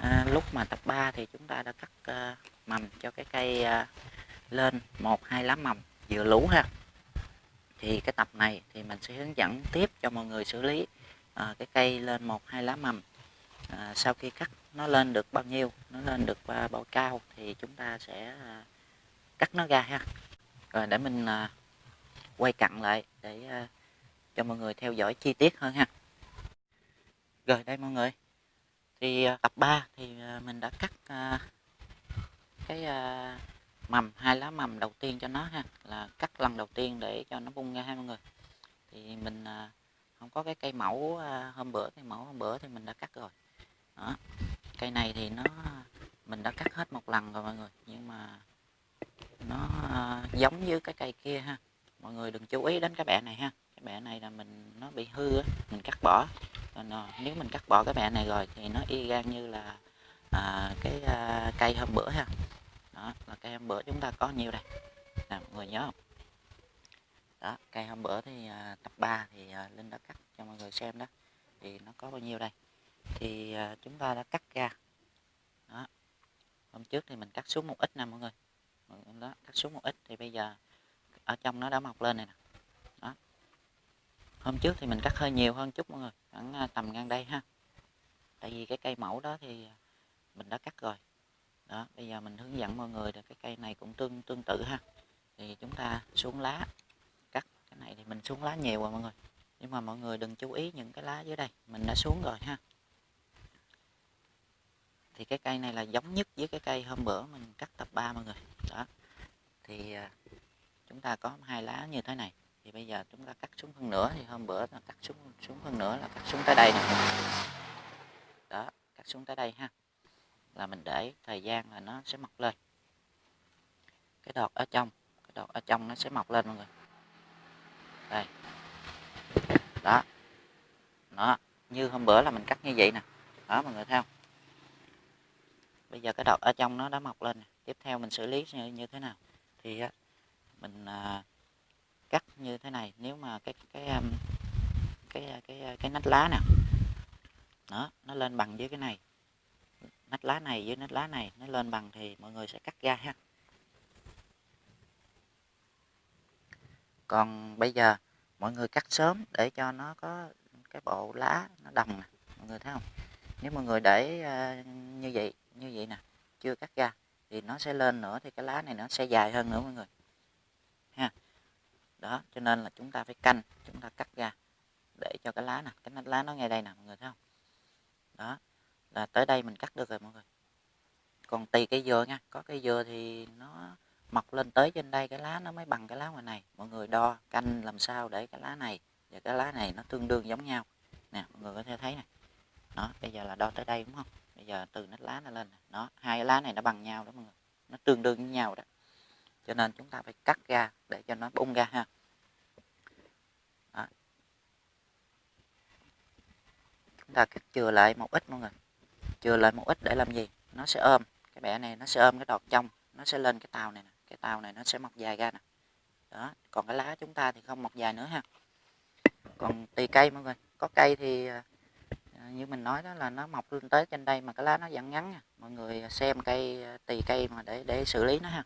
à, lúc mà tập 3 thì chúng ta đã cắt à, mầm cho cái cây à, lên một hai lá mầm vừa lú ha. Thì cái tập này thì mình sẽ hướng dẫn tiếp cho mọi người xử lý à, cái cây lên một hai lá mầm. À, sau khi cắt nó lên được bao nhiêu nó lên được à, bao cao thì chúng ta sẽ à, cắt nó ra ha. Rồi để mình à, quay cận lại để à, cho mọi người theo dõi chi tiết hơn ha. Rồi đây mọi người. Thì à, tập 3 thì à, mình đã cắt cái mầm, hai lá mầm đầu tiên cho nó ha, là cắt lần đầu tiên để cho nó bung ra ha mọi người. Thì mình không có cái cây mẫu hôm bữa cây mẫu hôm bữa thì mình đã cắt rồi. Đó. Cây này thì nó, mình đã cắt hết một lần rồi mọi người, nhưng mà nó giống như cái cây kia ha mọi người đừng chú ý đến cái bẹ này ha. Cái bẹ này là mình nó bị hư á mình cắt bỏ. Còn ờ, nếu mình cắt bỏ cái bẹ này rồi thì nó y gan như là à, cái à, cây hôm bữa ha. Đó là cây hôm bữa chúng ta có nhiều đây. Nè mọi người nhớ không? Đó cây hôm bữa thì à, tập 3 thì à, linh đã cắt cho mọi người xem đó. Thì nó có bao nhiêu đây? Thì à, chúng ta đã cắt ra. Đó hôm trước thì mình cắt xuống một ít nè Mọi người đó cắt xuống một ít thì bây giờ ở trong nó đã mọc lên này nè. Đó. Hôm trước thì mình cắt hơi nhiều hơn chút mọi người, khoảng à, tầm ngang đây ha. Tại vì cái cây mẫu đó thì à, mình đã cắt rồi. Đó, bây giờ mình hướng dẫn mọi người là cái cây này cũng tương tương tự ha. Thì chúng ta xuống lá, cắt cái này thì mình xuống lá nhiều rồi mọi người. Nhưng mà mọi người đừng chú ý những cái lá dưới đây, mình đã xuống rồi ha. Thì cái cây này là giống nhất với cái cây hôm bữa mình cắt tập 3 mọi người. Đó. Thì à, chúng ta có hai lá như thế này. Thì bây giờ chúng ta cắt xuống phân nửa thì hôm bữa là cắt xuống xuống phân nửa là cắt xuống tới đây này đó cắt xuống tới đây ha. Là mình để thời gian là nó sẽ mọc lên. Cái đọt ở trong cái đọt ở trong nó sẽ mọc lên mọi người. Đây. Đó. Đó như hôm bữa là mình cắt như vậy nè. Đó mọi người thấy không? Bây giờ cái đọt ở trong nó đã mọc lên nè. tiếp theo mình xử lý như, như thế nào? Thì mình à, cắt như thế này nếu mà cái cái um, cái à, cái cái, cái nách lá nè. Đó nó lên bằng với cái này. Nách lá này với nách lá này nó lên bằng thì mọi người sẽ cắt ra ha. Còn bây giờ mọi người cắt sớm để cho nó có cái bộ lá nó đồng nè mọi người thấy không? Nếu mọi người để uh, như vậy như vậy nè chưa cắt ra thì nó sẽ lên nữa thì cái lá này nó sẽ dài hơn nữa mọi người ha. Đó, cho nên là chúng ta phải canh, chúng ta cắt ra để cho cái lá nè, cái nách lá nó ngay đây nè, mọi người thấy không? Đó, là tới đây mình cắt được rồi mọi người. Còn tùy cây dừa nha, có cây dừa thì nó mọc lên tới trên đây, cái lá nó mới bằng cái lá ngoài này. Mọi người đo canh làm sao để cái lá này và cái lá này nó tương đương giống nhau. Nè, mọi người có thể thấy nè. Đó, bây giờ là đo tới đây đúng không? Bây giờ từ nách lá nó lên nè. Hai cái lá này nó bằng nhau đó mọi người. Nó tương đương với nhau đó cho nên chúng ta phải cắt ra để cho nó bung ra ha. Đó. chúng ta cắt chừa lại một ít mọi người. Chừa lại một ít để làm gì? Nó sẽ ôm. Cái bẻ này nó sẽ ôm cái đọt trong. Nó sẽ lên cái tàu này nè. Cái tàu này nó sẽ mọc dài ra nè. Đó. Còn cái lá chúng ta thì không mọc dài nữa ha. Còn tùy cây mọi người. Có cây thì à, như mình nói đó là nó mọc lên tới trên đây mà cái lá nó vẫn ngắn nha. mọi người xem cây à, tùy cây mà để để xử lý nó ha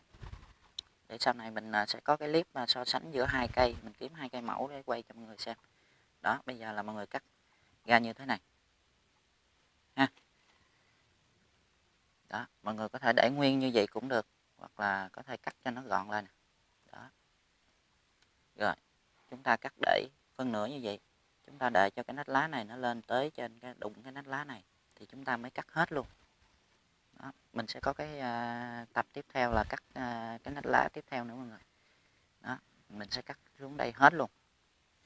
để sau này mình à, sẽ có cái clip mà so sánh giữa hai cây, mình kiếm hai cây mẫu để quay cho mọi người xem. Đó, bây giờ là mọi người cắt ra như thế này. Ha. Đó, mọi người có thể để nguyên như vậy cũng được, hoặc là có thể cắt cho nó gọn lên đó. Rồi, chúng ta cắt để phân nửa như vậy. Chúng ta đợi cho cái nách lá này nó lên tới trên cái đụng cái nách lá này, thì chúng ta mới cắt hết luôn đó. mình sẽ có cái uh, tập tiếp theo là cắt uh, cái nách lá tiếp theo nữa mọi người. Đó mình sẽ cắt xuống đây hết luôn.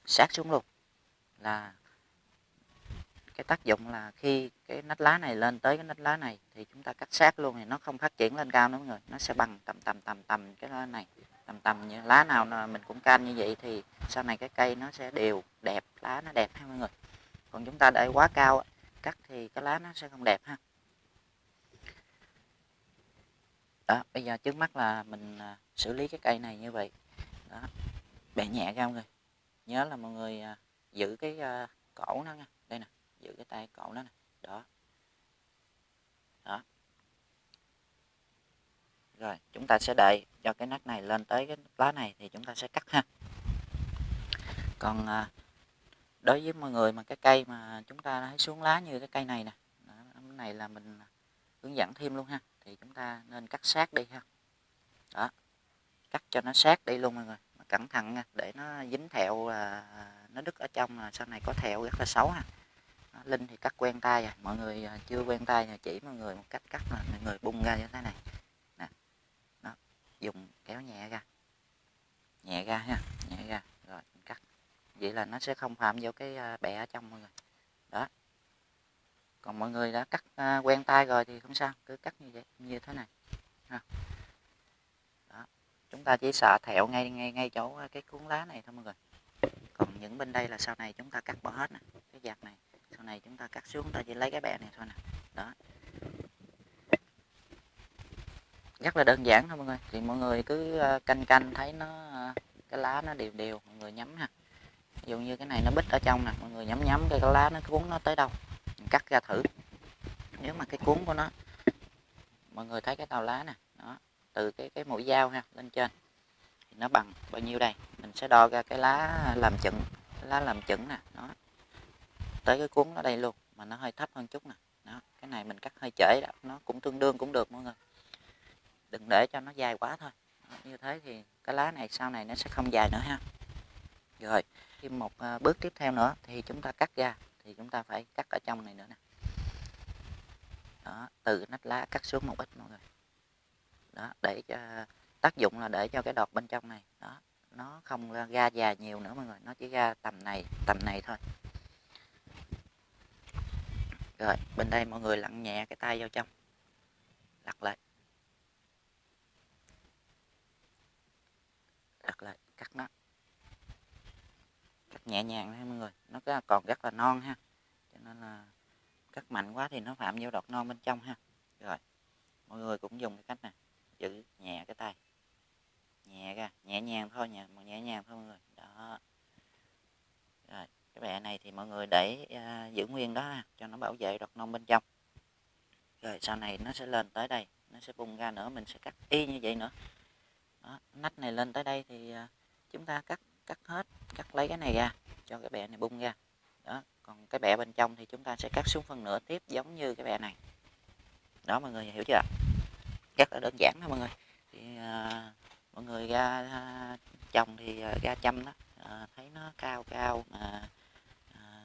Sát xuống luôn. Là cái tác dụng là khi cái nách lá này lên tới cái nách lá này thì chúng ta cắt sát luôn thì nó không phát triển lên cao nữa mọi người. Nó sẽ bằng tầm tầm tầm tầm cái lá này. Tầm tầm như lá nào mình cũng canh như vậy thì sau này cái cây nó sẽ đều đẹp lá nó đẹp ha mọi người. Còn chúng ta để quá cao cắt thì cái lá nó sẽ không đẹp ha. Đó, bây giờ trước mắt là mình à, xử lý cái cây này như vậy. Đó, bẻ nhẹ ra mọi người. Nhớ là mọi người à, giữ cái à, cổ nó nha. Đây nè, giữ cái tay cổ nó nè. Đó. Đó. Rồi, chúng ta sẽ đợi cho cái nách này lên tới cái lá này thì chúng ta sẽ cắt ha. Còn đối với mọi người mà cái cây mà chúng ta thấy xuống lá như cái cây này nè. Cái này là mình hướng dẫn thêm luôn ha. Thì chúng ta nên cắt sát đi ha. Đó. Cắt cho nó sát đi luôn mọi người. Cẩn thận nha để nó dính thẹo à, nó đứt ở trong là sau này có thẹo rất là xấu ha. Linh thì cắt quen tay rồi. Mọi người à, chưa quen tay thì chỉ mọi người một cách cắt là mọi người bung ra như thế này. Nè. Đó. Dùng kéo nhẹ ra. Nhẹ ra ha nhẹ ra. Rồi cắt. Vậy là nó sẽ không phạm vô cái à, bẹ ở trong mọi người. Đó còn mọi người đã cắt à, quen tay rồi thì không sao cứ cắt như vậy như thế này. Ha. đó. Chúng ta chỉ sợ thẹo ngay ngay ngay chỗ à, cái cuốn lá này thôi mọi người. Còn những bên đây là sau này chúng ta cắt bỏ hết nè cái giặt này. Sau này chúng ta cắt xuống ta chỉ lấy cái bẹ này thôi nè. Đó. Rất là đơn giản thôi mọi người. Thì mọi người cứ à, canh canh thấy nó à, cái lá nó đều đều mọi người nhắm ha. Ví dụ như cái này nó bít ở trong nè mọi người nhắm nhắm cái lá nó cuốn nó tới đâu cắt ra thử. Nếu mà cái cuốn của nó mọi người thấy cái tàu lá nè đó từ cái cái mũi dao ha lên trên thì nó bằng bao nhiêu đây? Mình sẽ đo ra cái lá làm chừng lá làm chừng nè đó. Tới cái cuốn nó đây luôn mà nó hơi thấp hơn chút nè đó cái này mình cắt hơi trễ đó. nó cũng tương đương cũng được mọi người. Đừng để cho nó dài quá thôi đó, như thế thì cái lá này sau này nó sẽ không dài nữa ha. Rồi thêm một à, bước tiếp theo nữa thì chúng ta cắt ra thì chúng ta phải cắt ở trong này nữa nè. Đó, từ nách lá cắt xuống một ít mọi người đó, để cho, tác dụng là để cho cái đọt bên trong này, đó, nó không ra dài nhiều nữa mọi người, nó chỉ ra tầm này tầm này thôi. Rồi, bên đây mọi người lặn nhẹ cái tay vào trong, lật lại. Lật lại, cắt nó cắt nhẹ nhàng nha mọi người. Nó còn rất là non ha. Cho nên là cắt mạnh quá thì nó phạm vô đọt non bên trong ha. Rồi mọi người cũng dùng cái cách này. Giữ nhẹ cái tay. Nhẹ ra nhẹ nhàng thôi nhẹ nhẹ nhàng thôi mọi người. Đó. Rồi cái bẹ này thì mọi người để uh, giữ nguyên đó ha, cho nó bảo vệ đọt non bên trong. Rồi sau này nó sẽ lên tới đây nó sẽ bung ra nữa mình sẽ cắt y như vậy nữa. Đó, nách này lên tới đây thì uh, chúng ta cắt cắt hết cắt lấy cái này ra cho cái bẹ này bung ra. Đó còn cái bẹ bên trong thì chúng ta sẽ cắt xuống phần nửa tiếp giống như cái bẹ này. Đó mọi người hiểu chưa? Rất là đơn giản thôi mọi người. Thì uh, mọi người ra uh, trồng thì uh, ra chăm đó. Uh, thấy nó cao cao mà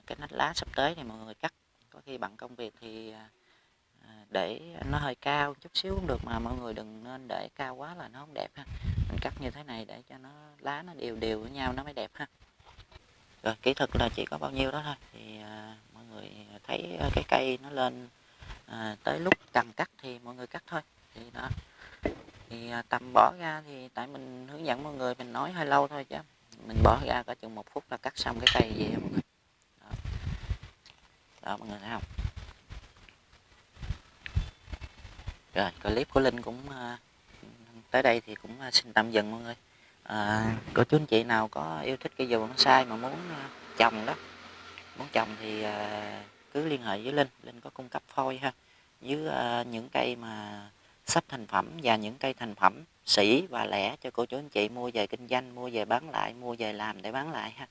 cái nách lá sắp tới thì mọi người cắt. Có khi bằng công việc thì à, để nó hơi cao chút xíu cũng được mà mọi người đừng nên để cao quá là nó không đẹp ha. Mình cắt như thế này để cho nó lá nó đều đều với nhau nó mới đẹp ha. Rồi kỹ thuật là chỉ có bao nhiêu đó thôi. Thì à, mọi người thấy à, cái cây nó lên à, tới lúc cần cắt thì mọi người cắt thôi. Thì đó. Thì à, tầm bỏ ra thì tại mình hướng dẫn mọi người mình nói hơi lâu thôi chứ. Mình bỏ ra có chừng một phút là cắt xong cái cây vậy mọi người. Đó mọi người thấy không? Rồi clip của linh cũng ờ, tới đây thì cũng ờ, xin tạm dừng mọi người. À, cô chú anh chị nào có yêu thích cây dừa bonsai mà muốn trồng đó muốn trồng thì cứ liên hệ với linh. Linh có cung cấp phôi ha. Với những cây mà sắp thành phẩm và những cây thành phẩm sỉ và lẻ cho cô chú anh chị mua về kinh doanh mua về bán lại mua về làm để bán lại ha.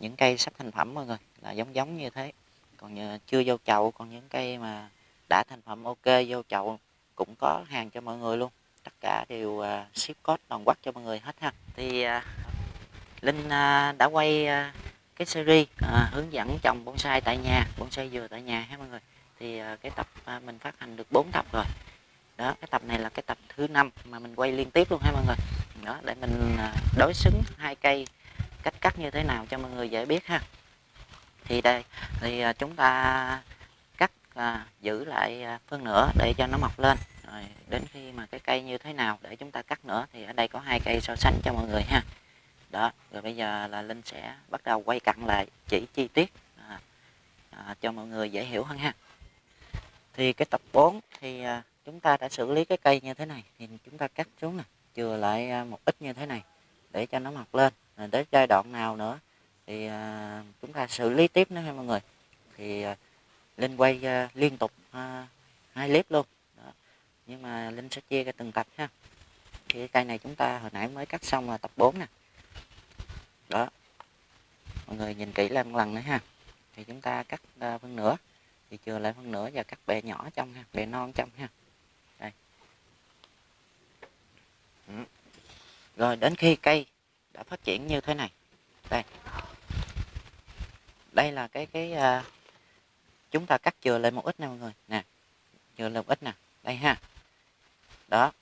Những cây sắp thành phẩm mọi người là giống giống như thế. Còn chưa vô chậu còn những cây mà đã thành phẩm ok vô chậu cũng có hàng cho mọi người luôn. Tất cả đều uh, ship code toàn quốc cho mọi người hết ha. Thì uh, Linh à, đã quay cái series à, hướng dẫn trồng bonsai tại nhà bonsai dừa tại nhà ha mọi người. Thì à, cái tập à, mình phát hành được 4 tập rồi. Đó cái tập này là cái tập thứ năm mà mình quay liên tiếp luôn ha mọi người. Đó để mình à, đối xứng hai cây cách cắt như thế nào cho mọi người dễ biết ha. Thì đây thì à, chúng ta à, giữ lại à, phân nửa để cho nó mọc lên. Rồi đến khi mà cái cây như thế nào để chúng ta cắt nữa thì ở đây có hai cây so sánh cho mọi người ha. Đó rồi bây giờ là linh sẽ bắt đầu quay cặn lại chỉ chi tiết à, à, cho mọi người dễ hiểu hơn ha. Thì cái tập 4 thì à, chúng ta đã xử lý cái cây như thế này thì chúng ta cắt xuống nè chừa lại à, một ít như thế này để cho nó mọc lên. Rồi đến giai đoạn nào nữa thì à, chúng ta xử lý tiếp nữa ha mọi người. Thì à, linh quay uh, liên tục uh, hai clip luôn. Đó. nhưng mà linh sẽ chia ra từng tập ha. Thì cái cây này chúng ta hồi nãy mới cắt xong là tập 4 nè. Đó. Mọi người nhìn kỹ lại một lần nữa ha. Thì chúng ta cắt uh, phân nửa. Thì chừa lại phân nửa và cắt bẹ nhỏ trong ha bẹ non trong ha. Đây. Ừ. rồi đến khi cây đã phát triển như thế này. Đây. Đây là cái cái uh, chúng ta cắt chừa lên một ít nè mọi người. Nè, chừa lên một ít nè. Đây ha. Đó.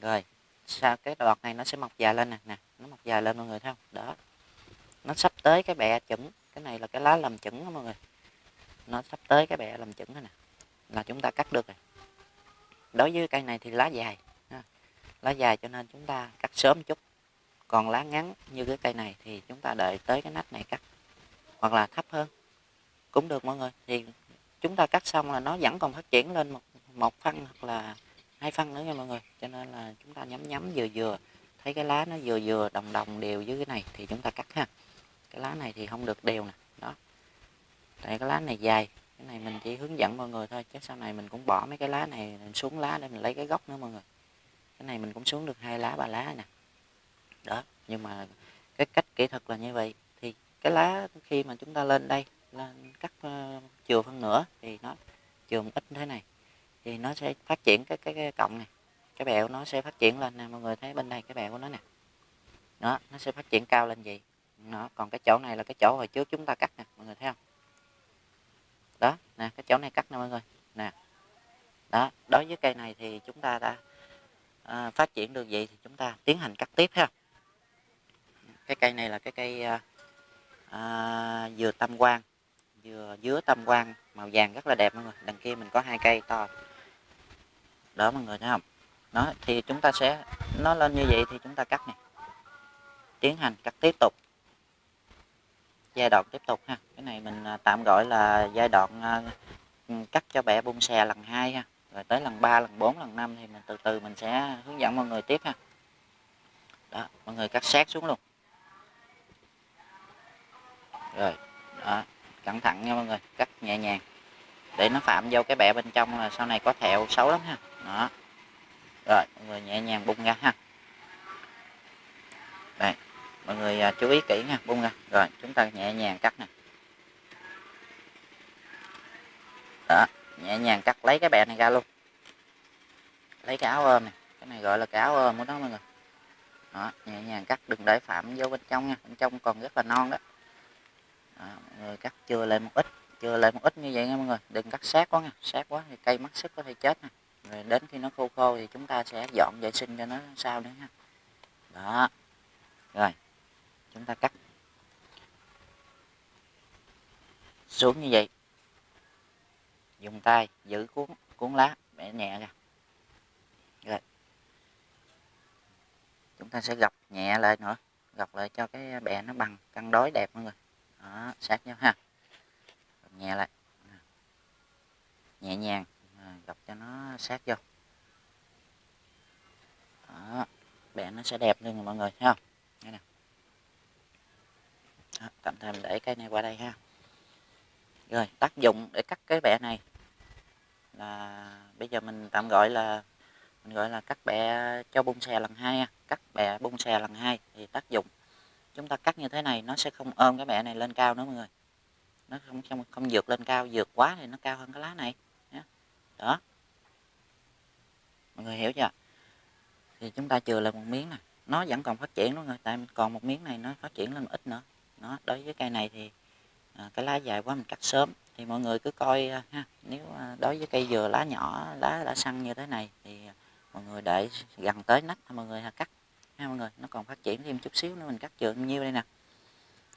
Rồi, sau cái đọt này nó sẽ mọc dài lên nè. Nè, nó mọc dài lên mọi người thấy không? Đó. Nó sắp tới cái bẹ chuẩn cái này là cái lá làm chuẩn đó mọi người. Nó sắp tới cái bẹ làm chuẩn rồi nè. Là chúng ta cắt được rồi. Đối với cây này thì lá dài lá dài cho nên chúng ta cắt sớm chút. Còn lá ngắn như cái cây này thì chúng ta đợi tới cái nách này cắt. Hoặc là thấp hơn. Cũng được mọi người. Thì chúng ta cắt xong là nó vẫn còn phát triển lên một một phân hoặc là hai phân nữa nha mọi người. Cho nên là chúng ta nhắm nhắm vừa vừa, thấy cái lá nó vừa vừa, đồng đồng đều với cái này thì chúng ta cắt ha. Cái lá này thì không được đều nè, đó. Tại cái lá này dài, cái này mình chỉ hướng dẫn mọi người thôi, chứ sau này mình cũng bỏ mấy cái lá này xuống lá để mình lấy cái gốc nữa mọi người. Cái này mình cũng xuống được hai lá, ba lá nè. Đó, nhưng mà cái cách kỹ thuật là như vậy. Thì cái lá khi mà chúng ta lên đây lên cắt uh, chừa phân nửa thì nó chừa một ít như thế này. Thì nó sẽ phát triển cái cái, cái cọng này. Cái bẹo nó sẽ phát triển lên nè mọi người thấy bên đây cái bẹo của nó nè. Đó nó sẽ phát triển cao lên gì nó còn cái chỗ này là cái chỗ hồi trước chúng ta cắt nè mọi người thấy không? Đó nè cái chỗ này cắt nè mọi người. Nè. Đó đối với cây này thì chúng ta đã à, phát triển được vậy thì chúng ta tiến hành cắt tiếp ha cái cây này là cái cây ờ, ờ, à, à, dừa tam quan dừa dứa tam quan màu vàng rất là đẹp mọi người. Đằng kia mình có hai cây to. Đó mọi người thấy không? Nó thì chúng ta sẽ nó lên như vậy thì chúng ta cắt này. Tiến hành cắt tiếp tục. Giai đoạn tiếp tục ha. Cái này mình à, tạm gọi là giai đoạn à, ừ, cắt cho bẻ bung xè lần hai ha. Rồi tới lần 3, lần 4, lần 5 thì mình từ từ mình sẽ hướng dẫn mọi người tiếp ha. Đó mọi người cắt sát xuống luôn. Rồi đó cẩn thận nha mọi người cắt nhẹ nhàng. Để nó phạm vô cái bẹ bên trong là sau này có thẹo xấu lắm ha. Đó. Rồi mọi người nhẹ nhàng bung ra ha. Đây mọi người à, chú ý kỹ nha bung ra. Rồi chúng ta nhẹ nhàng cắt nè. Đó nhẹ nhàng cắt lấy cái bẹ này ra luôn. Lấy cái áo ôm này cái này gọi là cái áo ôm của nó mọi người. Đó nhẹ nhàng cắt đừng để phạm vô bên trong nha. Bên trong còn rất là non đó, à, mọi người cắt chưa lên một ít chưa lên một ít như vậy nha mọi người. Đừng cắt sát quá nha sát quá thì cây mất sức có thể chết nè. Rồi đến khi nó khô khô thì chúng ta sẽ dọn vệ sinh cho nó sao nữa ha đó. Rồi chúng ta cắt. Xuống như vậy. Dùng tay giữ cuốn cuốn lá bẻ nhẹ ra. Rồi. Chúng ta sẽ gập nhẹ lại nữa gập lại cho cái bè nó bằng cân đối đẹp mọi người đó sát nhau ha. Nhẹ lại. Nhẹ nhàng à, gập cho nó sát vô. Đó bẹ nó sẽ đẹp luôn mọi người thấy không? Đây nè. Đó, tạm thời mình để cái này qua đây ha. Rồi tác dụng để cắt cái bẹ này là bây giờ mình tạm gọi là mình gọi là cắt bẹ cho bung xè lần hai cắt bẹ bung xè lần hai thì tác dụng chúng ta cắt như thế này nó sẽ không ôm cái mẹ này lên cao nữa mọi người. Nó không không không vượt lên cao vượt quá thì nó cao hơn cái lá này. Đó. Mọi người hiểu chưa? Thì chúng ta chừa lại một miếng nè. Nó vẫn còn phát triển đó người tại còn một miếng này nó phát triển lên một ít nữa. Nó đối với cây này thì à, cái lá dài quá mình cắt sớm. Thì mọi người cứ coi à, ha nếu à, đối với cây dừa lá nhỏ lá đã săn như thế này thì à, mọi người để gần tới nách mọi người cắt ha mọi người? Nó còn phát triển thêm chút xíu nữa mình cắt chừa nhiêu đây nè.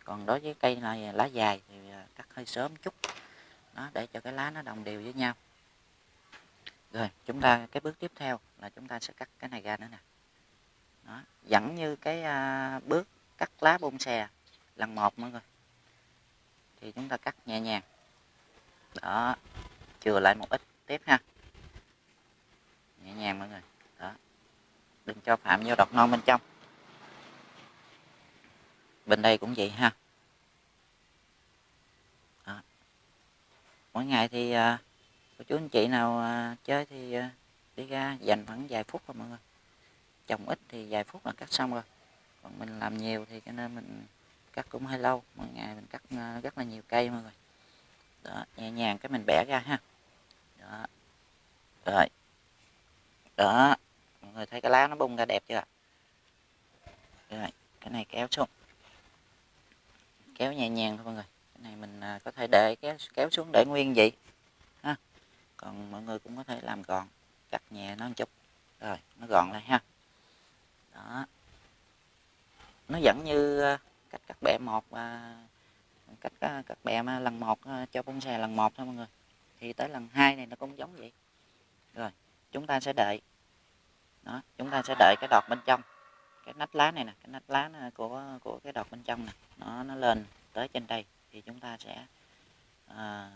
Còn đối với cây này lá dài thì à, cắt hơi sớm chút. Đó để cho cái lá nó đồng đều với nhau. Rồi chúng ta cái bước tiếp theo là chúng ta sẽ cắt cái này ra nữa nè. Đó dẫn như cái à, bước cắt lá bông xè lần một mọi người. Thì chúng ta cắt nhẹ nhàng. Đó chừa lại một ít tiếp ha. Nhẹ nhàng mọi người đừng cho phạm vô đọt non bên trong. Bên đây cũng vậy ha. Đó. mỗi ngày thì à, cô chú anh chị nào à, chơi thì à, đi ra dành khoảng vài phút thôi mọi người. Trồng ít thì vài phút là cắt xong rồi. Còn mình làm nhiều thì cho nên mình cắt cũng hơi lâu. Mỗi ngày mình cắt à, rất là nhiều cây mọi người. Đó nhẹ nhàng cái mình bẻ ra ha. Đó. Rồi. Đó người thấy cái lá nó bung ra đẹp chưa rồi cái này kéo xuống. Kéo nhẹ nhàng thôi mọi người. Cái này mình à, có thể để kéo kéo xuống để nguyên vậy ha. Còn mọi người cũng có thể làm gọn, cắt nhẹ nó một chút. Rồi, nó gọn lại ha. Đó. Nó vẫn như à, cách cắt bẹ một và cách à, cắt bẹ lần một cho bông xè lần một thôi mọi người. Thì tới lần hai này nó cũng giống vậy. Rồi, chúng ta sẽ đợi đó chúng ta sẽ đợi cái đọt bên trong. Cái nách lá này nè cái nách lá của của cái đọt bên trong nè nó nó lên tới trên đây thì chúng ta sẽ à,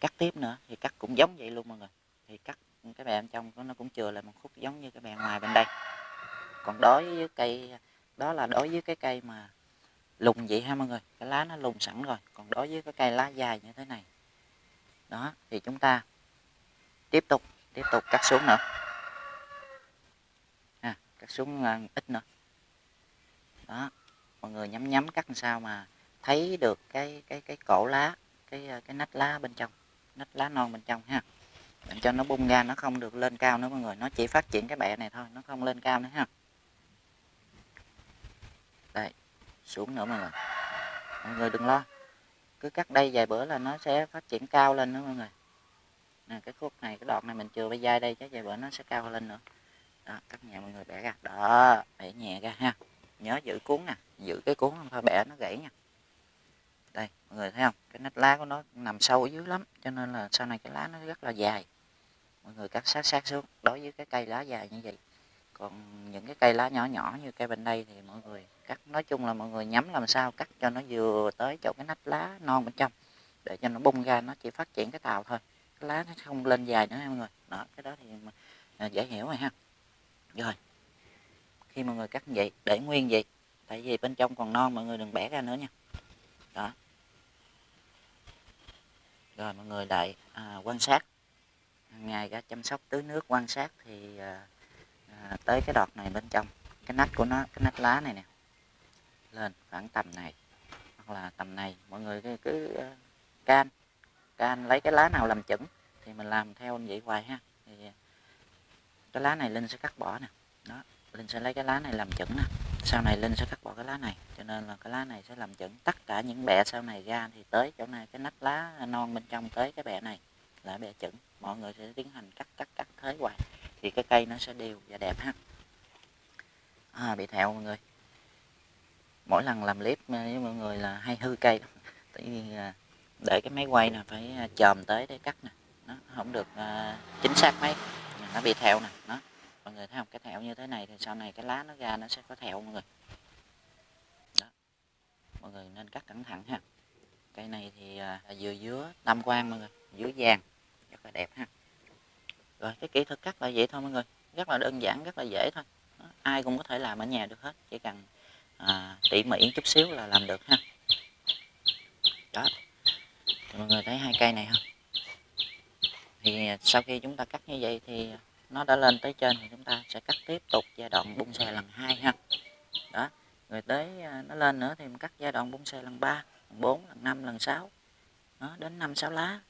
cắt tiếp nữa. Thì cắt cũng giống vậy luôn mọi người. Thì cắt cái bè bên trong nó cũng chừa lại một khúc giống như cái bè ngoài bên đây. Còn đối với cây đó là đối với cái cây mà lùng vậy ha mọi người. Cái lá nó lùng sẵn rồi. Còn đối với cái cây lá dài như thế này đó thì chúng ta tiếp tục tiếp tục cắt xuống nữa cắt xuống ờ, ít nữa. Đó, mọi người nhắm nhắm cắt làm sao mà thấy được cái cái cái cổ lá, cái ờ, cái nách lá bên trong, nách lá non bên trong ha. Để cho nó bung ra, nó không được lên cao nữa mọi người, nó chỉ phát triển cái bẹ này thôi, nó không lên cao nữa ha. Đây, xuống nữa mọi người. Mọi người đừng lo, cứ cắt đây vài bữa là nó sẽ phát triển cao lên nữa mọi người. Nè, cái khúc này, cái đoạn này mình chừa bay dai đây, chắc vài bữa nó sẽ cao lên nữa đó cắt nhẹ mọi người bẻ ra đó, bẻ nhẹ ra ha. Nhớ giữ cuốn nè, giữ cái cuốn không thôi, bẻ nó gãy nha. Đây, mọi người thấy không? Cái nách lá của nó nằm sâu ở dưới lắm, cho nên là sau này cái lá nó rất là dài. Mọi người cắt sát sát xuống, đối với cái cây lá dài như vậy. Còn những cái cây lá nhỏ nhỏ như cây bên đây thì mọi người cắt, nói chung là mọi người nhắm làm sao cắt cho nó vừa tới chỗ cái nách lá non bên trong, để cho nó bung ra, nó chỉ phát triển cái tàu thôi. Cái lá nó không lên dài nữa mọi người. Đó, cái đó thì à, dễ hiểu rồi ha rồi. Khi mọi người cắt vậy để nguyên vậy tại vì bên trong còn non mọi người đừng bẻ ra nữa nha. Đó. Rồi mọi người lại à, quan sát. Hàng ngày ra chăm sóc tưới nước quan sát thì à, à, tới cái đọt này bên trong. Cái nách của nó cái nách lá này nè. Lên khoảng tầm này. Hoặc là tầm này mọi người cứ, cứ uh, can. Can lấy cái lá nào làm chuẩn thì mình làm theo như vậy hoài ha. Thì cái lá này linh sẽ cắt bỏ nè. Đó linh sẽ lấy cái lá này làm chuẩn nè. Sau này linh sẽ cắt bỏ cái lá này. Cho nên là cái lá này sẽ làm chuẩn tất cả những bẹ sau này ra thì tới chỗ này cái nách lá non bên trong tới cái bẹ này là bẹ chuẩn mọi người sẽ tiến hành cắt cắt cắt thế hoài. Thì cái cây nó sẽ đều và đẹp ha. À, bị thẹo mọi người. Mỗi lần làm clip với mọi người là hay hư cây tại vì để cái máy quay nè phải à, chòm tới để cắt nè. Nó không được uh, chính xác mấy nó bị thẹo nè nó. Mọi người thấy không? Cái thẹo như thế này thì sau này cái lá nó ra nó sẽ có thẹo mọi người. Đó. Mọi người nên cắt cẩn thận ha. Cây này thì à, dừa dứa tam quan mọi người. Dứa vàng rất là đẹp ha. Rồi cái kỹ thuật cắt là vậy thôi mọi người. Rất là đơn giản rất là dễ thôi. Đó. ai cũng có thể làm ở nhà được hết. Chỉ cần à, tỉ mỉ chút xíu là làm được ha. Đó. Thì mọi người thấy hai cây này không? Thì sau khi chúng ta cắt như vậy thì nó đã lên tới trên thì chúng ta sẽ cắt tiếp tục giai đoạn bung xè lần hai ha. Đó rồi tới à, nó lên nữa thì mình cắt giai đoạn bung xè lần 3 lần 4 lần 5 lần 6 đó đến 5 6 lá.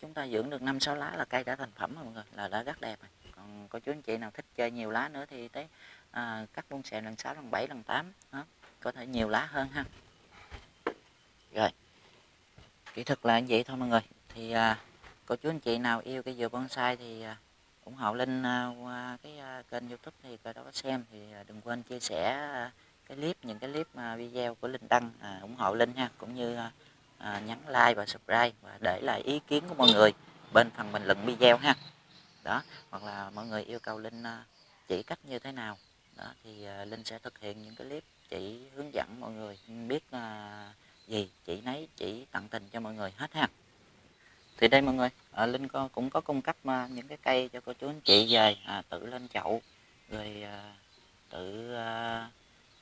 Chúng ta dưỡng được 5 6 lá là cây đã thành phẩm rồi mọi người là đã rất đẹp rồi. Còn có chú anh chị nào thích chơi nhiều lá nữa thì tới à, cắt bung bonsai lần 6 lần 7 lần 8 đó. có thể nhiều lá hơn ha. Rồi kỹ thuật là như vậy thôi mọi người. Thì à, cô chú anh chị nào yêu cái dừa bonsai thì à, ủng hộ Linh à, qua cái à, kênh youtube thì coi đó có xem. Thì đừng quên chia sẻ cái clip những cái clip video của Linh đăng à, ủng hộ Linh ha cũng như à, nhấn like và subscribe và để lại ý kiến của mọi người bên phần bình luận video ha. Đó hoặc là mọi người yêu cầu Linh chỉ cách như thế nào. Đó thì Linh sẽ thực hiện những cái clip chỉ hướng dẫn mọi người biết gì chỉ nấy chỉ tận tình cho mọi người hết ha thì đây mọi người à, Linh có, cũng có cung cấp à, những cái cây cho cô chú anh chị về à, tự lên chậu rồi à, tự à,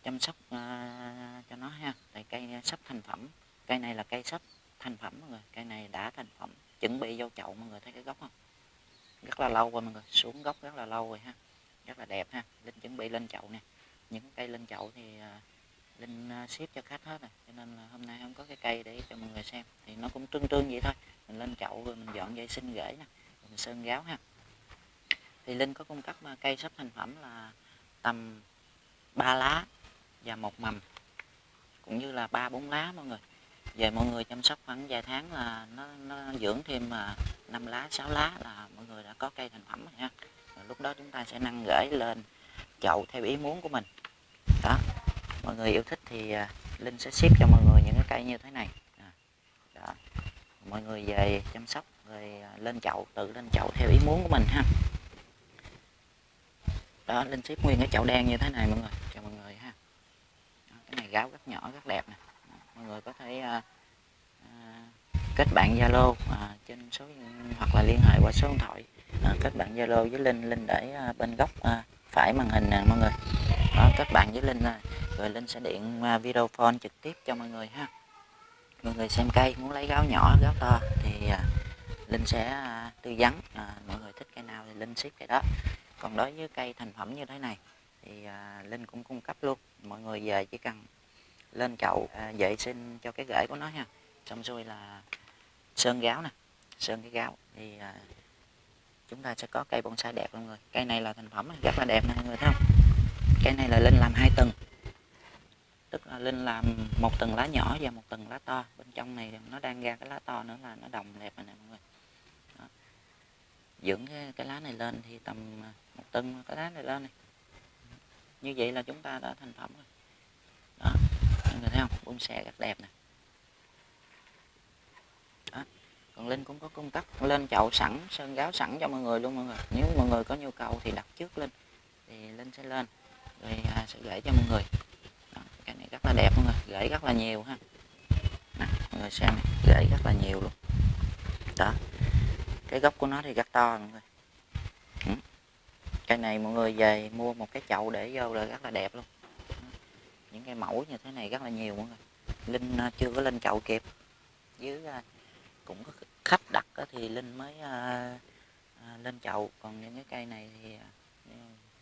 chăm sóc à, cho nó ha. Tại cây sắp thành phẩm cây này là cây sắp thành phẩm mọi người cây này đã thành phẩm chuẩn bị vô chậu mọi người thấy cái gốc không? Rất là lâu rồi mọi người xuống gốc rất là lâu rồi ha rất là đẹp ha. Linh chuẩn bị lên chậu nè. Những cây lên chậu thì à, linh à, ship cho khách hết rồi cho nên là hôm nay không có cái cây để cho mọi người xem. Thì nó cũng tương tương vậy thôi. Mình lên chậu rồi mình dọn dây sinh rễ nè mình sơn gáo ha. Thì linh có cung cấp à, cây sắp thành phẩm là tầm 3 lá và một mầm cũng như là ba bốn lá mọi người. Về mọi người chăm sóc khoảng vài tháng là nó, nó dưỡng thêm mà năm lá 6 lá là mọi người đã có cây thành phẩm rồi ha. Rồi lúc đó chúng ta sẽ nâng gửi lên chậu theo ý muốn của mình. Đó mọi người yêu thích thì à, linh sẽ ship cho mọi người những cái cây như thế này. À, đó. Mọi người về chăm sóc rồi à, lên chậu tự lên chậu theo ý muốn của mình ha. Đó linh ship nguyên cái chậu đen như thế này mọi người cho mọi người ha. Đó, cái này gáo rất nhỏ rất đẹp nè. Mọi người có thể à, à, kết bạn zalo à, trên số hoặc là liên hệ qua số điện thoại. À, kết bạn zalo với linh linh để à, bên góc à, phải màn hình nè mọi người à, các bạn với linh à, rồi linh sẽ điện à, video phone trực tiếp cho mọi người ha. Mọi người xem cây muốn lấy gáo nhỏ gáo to thì à, linh sẽ à, tư vấn. À, mọi người thích cây nào thì linh ship cây đó. Còn đối với cây thành phẩm như thế này thì à, linh cũng cung cấp luôn. Mọi người về chỉ cần lên chậu à, vệ sinh cho cái rễ của nó ha. Xong rồi là sơn gáo nè sơn cái gáo. Thì à, chúng ta sẽ có cây bonsai đẹp mọi người. Cây này là thành phẩm rất là đẹp nè mọi người thấy không? Cây này là linh làm hai tầng. Tức là linh làm một tầng lá nhỏ và một tầng lá to. Bên trong này nó đang ra cái lá to nữa là nó đồng đẹp rồi nè mọi người. Đó. dưỡng cái, cái lá này lên thì tầm à, một tầng cái lá này lên này. Như vậy là chúng ta đã thành phẩm rồi. Đó. Mọi người thấy không? Bonsai rất đẹp nè. Đó. Còn linh cũng có cung cấp lên chậu sẵn sơn gáo sẵn cho mọi người luôn mọi người. Nếu mọi người có nhu cầu thì đặt trước linh. Thì linh sẽ lên rồi à, sẽ gửi cho mọi người. Đó, cái này rất là đẹp mọi người gửi rất là nhiều ha. Nè, mọi người xem này, gửi rất là nhiều luôn. Đó cái gốc của nó thì rất to mọi người. Ừ. cây này mọi người về mua một cái chậu để vô là rất là đẹp luôn. Những cái mẫu như thế này rất là nhiều mọi người. Linh à, chưa có lên chậu kịp. Dưới à, cũng có khách đặt thì linh mới à, à, lên chậu. Còn những cái cây này thì à,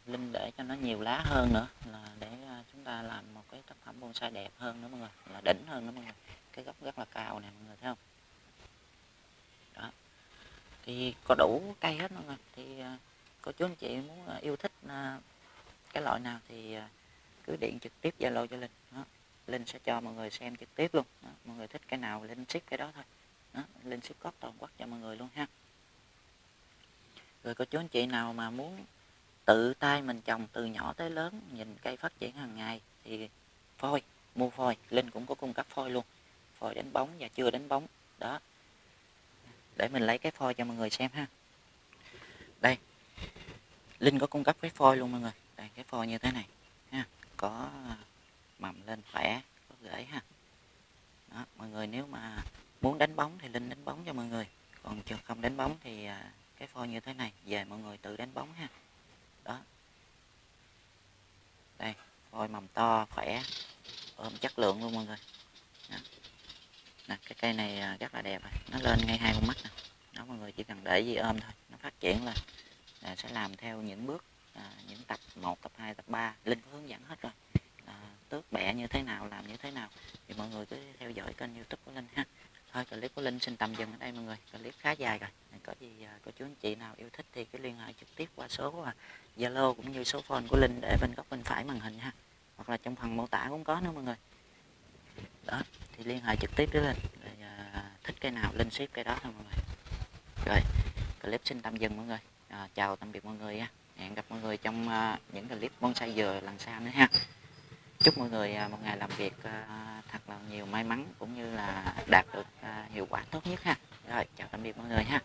linh để cho nó nhiều lá hơn nữa, là để à, chúng ta làm một cái tác phẩm bonsai đẹp hơn nữa mọi người, là đỉnh hơn nữa mọi người. Cái gốc rất là cao nè mọi người thấy không? Đó. Thì có đủ cây hết mọi người. Thì à, cô chú anh chị muốn à, yêu thích cái loại nào thì cứ điện trực tiếp zalo cho linh. Đó. linh sẽ cho mọi người xem trực tiếp luôn. Đó. mọi người thích cái nào linh ship cái đó thôi. Đó. linh ship code toàn quốc cho mọi người luôn ha. Rồi cô chú anh chị nào mà muốn tự tay mình trồng từ nhỏ tới lớn nhìn cây phát triển hàng ngày. Thì phôi mua phôi. Linh cũng có cung cấp phôi luôn. Phôi đánh bóng và chưa đánh bóng. Đó. Để mình lấy cái phôi cho mọi người xem ha. Đây. Linh có cung cấp cái phôi luôn mọi người. Đây cái phôi như thế này. Ha có à, mầm lên khỏe có rễ ha. Đó, mọi người nếu mà muốn đánh bóng thì linh đánh bóng cho mọi người. Còn chưa không đánh bóng thì à, cái phôi như thế này về mọi người tự đánh bóng ha đó. Đây phôi mầm to khỏe. Ôm chất lượng luôn mọi người. Đó. Nè, cái cây này à, rất là đẹp rồi. Nó lên ngay hai con mắt nè. Đó mọi người chỉ cần để gì ôm thôi. Nó phát triển lên. Là sẽ làm theo những bước à, những tập 1, tập 2, tập 3 Linh có hướng dẫn hết rồi. À, tước bẹ như thế nào làm như thế nào. Thì mọi người cứ theo dõi kênh youtube của Linh ha thôi clip của linh xin tạm dừng ở đây mọi người. Clip khá dài rồi. Có gì à, cô chú anh chị nào yêu thích thì cứ liên hệ trực tiếp qua số à, zalo cũng như số phone của linh để bên góc bên phải màn hình ha. Hoặc là trong phần mô tả cũng có nữa mọi người. Đó thì liên hệ trực tiếp với linh rồi, à, thích cây nào linh ship cây đó thôi mọi người. Rồi clip xin tạm dừng mọi người. À, chào tạm biệt mọi người nha. Hẹn gặp mọi người trong những clip bonsai dừa lần sau nữa ha. Chúc mọi người một ngày làm việc thật là nhiều may mắn cũng như là đạt được à, hiệu quả tốt nhất ha. Rồi, chào tạm biệt mọi người ha.